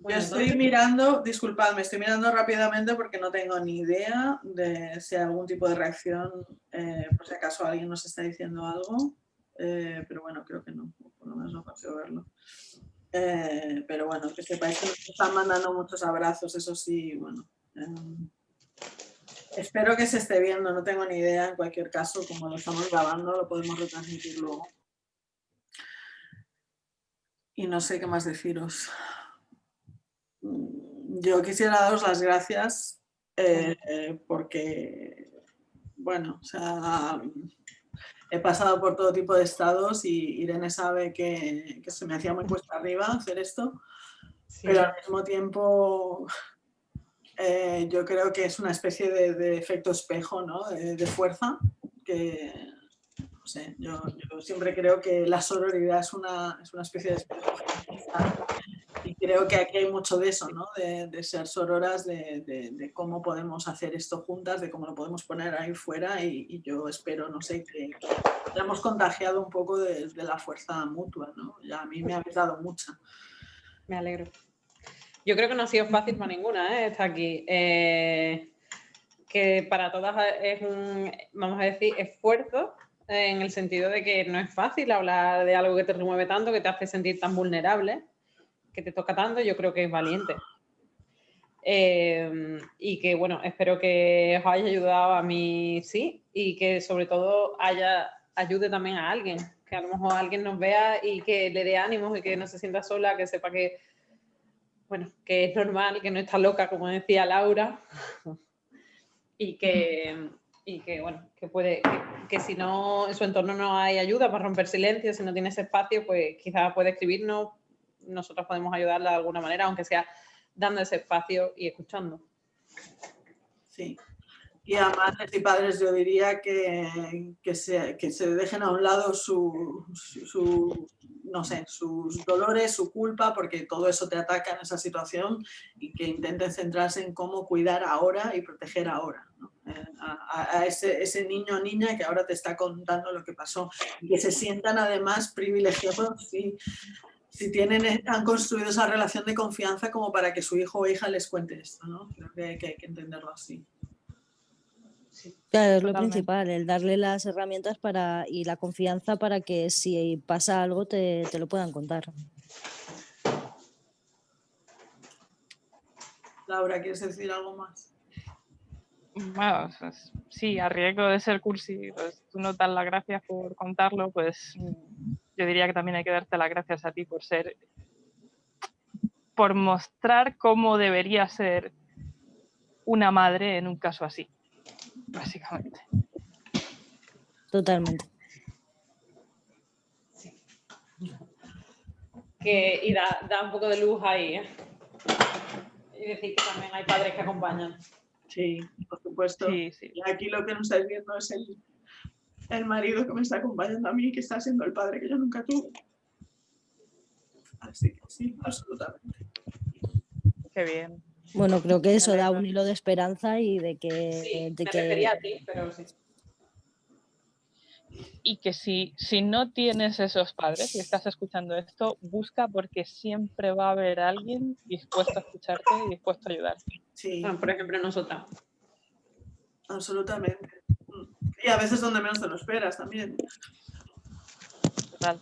Yo estoy mirando, disculpadme, estoy mirando rápidamente porque no tengo ni idea de si hay algún tipo de reacción, eh, por si acaso alguien nos está diciendo algo, eh, pero bueno, creo que no, por lo menos no consigo verlo. Eh, pero bueno, que sepáis que nos están mandando muchos abrazos, eso sí, bueno. espero que se esté viendo, no tengo ni idea, en cualquier caso, como lo estamos grabando, lo podemos retransmitir luego. Y no sé qué más deciros. Mm, yo quisiera daros las gracias eh, porque, bueno, o sea, he pasado por todo tipo de estados y Irene sabe que, se me hacía muy cuesta arriba hacer esto, pero al mismo tiempo eh, yo creo que es una especie de, efecto espejo, ¿no? de, fuerza, que no sé, yo, siempre creo que la sororidad es una, es una especie de espejo creo que aquí hay mucho de eso, ¿no? de, ser sororas, de, cómo podemos hacer esto juntas, de cómo lo podemos poner ahí fuera y, yo espero, no sé, que, hayamos contagiado un poco de, la fuerza mutua. ¿no? Ya a mí me ha dado mucha. Me alegro. Yo creo que no ha sido fácil para ninguna ¿eh? estar aquí. Eh, que para todas es un, vamos a decir, esfuerzo en el sentido de que no es fácil hablar de algo que te remueve tanto, que te hace sentir tan vulnerable que te toca tanto, yo creo que es valiente. Em, y que, bueno, espero que os haya ayudado a mí, sí, y que sobre todo haya, ayude también a alguien, que a lo mejor alguien nos vea y que le dé ánimos y que no se sienta sola, que sepa que, bueno, que es normal, que no está loca, como decía Laura, y que, y que bueno, que puede, que, si no, en su entorno no hay ayuda para romper silencio, si no tiene ese espacio, pues quizás puede escribirnos, nosotros podemos ayudarla de alguna manera, aunque sea dando ese espacio y escuchando. Sí. Y a madres y padres yo diría que, que, se, que se dejen a un lado su, su, no sé, sus dolores, su culpa, porque todo eso te ataca en esa situación y que intenten centrarse en cómo cuidar ahora y proteger ahora. Eh, a, ese, ese, niño o niña que ahora te está contando lo que pasó y que se sientan además privilegiados y si tienen, eh, han construido esa relación de confianza como para que su hijo o hija les cuente esto, ¿no? Creo que, hay que entenderlo así. claro, es lo principal, el darle las herramientas para, y la confianza para que si pasa algo te, te lo puedan contar. Laura, ¿quieres decir algo más? Bueno, pues, sí, a riesgo de ser cursi, pues tú no das las gracias por contarlo, pues yo diría que también hay que darte las gracias a ti por ser, por mostrar cómo debería ser una madre en un caso así, básicamente. Totalmente. Que, y da, da, un poco de luz ahí. ¿eh? Y decir que también hay padres que acompañan. Sí, por supuesto. Sí, sí. Y aquí lo que nos estáis viendo es el, el marido que me está acompañando a mí, que está siendo el padre que yo nunca tuve. Así que sí, absolutamente. Qué bien. Bueno, creo que eso da un hilo de esperanza y de que... Sí, de que... a ti, pero sí. Y que si, si no tienes esos padres y estás escuchando esto, busca porque siempre va a haber alguien dispuesto a escucharte y dispuesto a ayudarte. Sí. Ah, por ejemplo, nosotras. Absolutamente. Y a veces donde menos te lo esperas también. Total.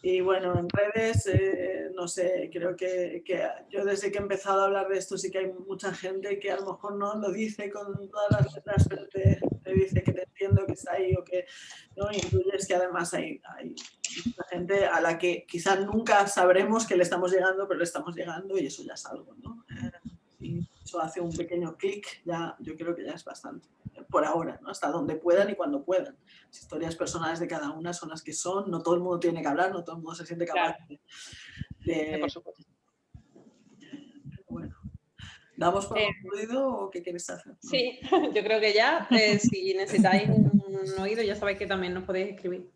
Y bueno, en redes, eh, no sé, creo que, yo desde que he empezado a hablar de esto sí que hay mucha gente que a lo mejor no lo dice con todas las letras, pero te, dice que te entiendo, que está ahí o que no incluyes que además hay, hay mucha gente a la que quizás nunca sabremos que le estamos llegando, pero le estamos llegando y eso ya es algo, ¿no? Eh, y eso hace un pequeño clic, ya yo creo que ya es bastante por ahora, ¿no? hasta donde puedan y cuando puedan. Las historias personales de cada una son las que son, no todo el mundo tiene que hablar, no todo el mundo se siente capaz de... por supuesto. Bueno, ¿damos por eh, concluido o qué quieres hacer? Sí, yo creo que ya, eh, si necesitáis un oído ya sabéis que también nos podéis escribir.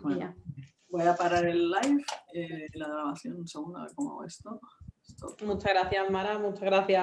Bueno, voy a parar el live, eh, la grabación un segundo, a ver cómo hago esto. Muchas gracias Mara, muchas gracias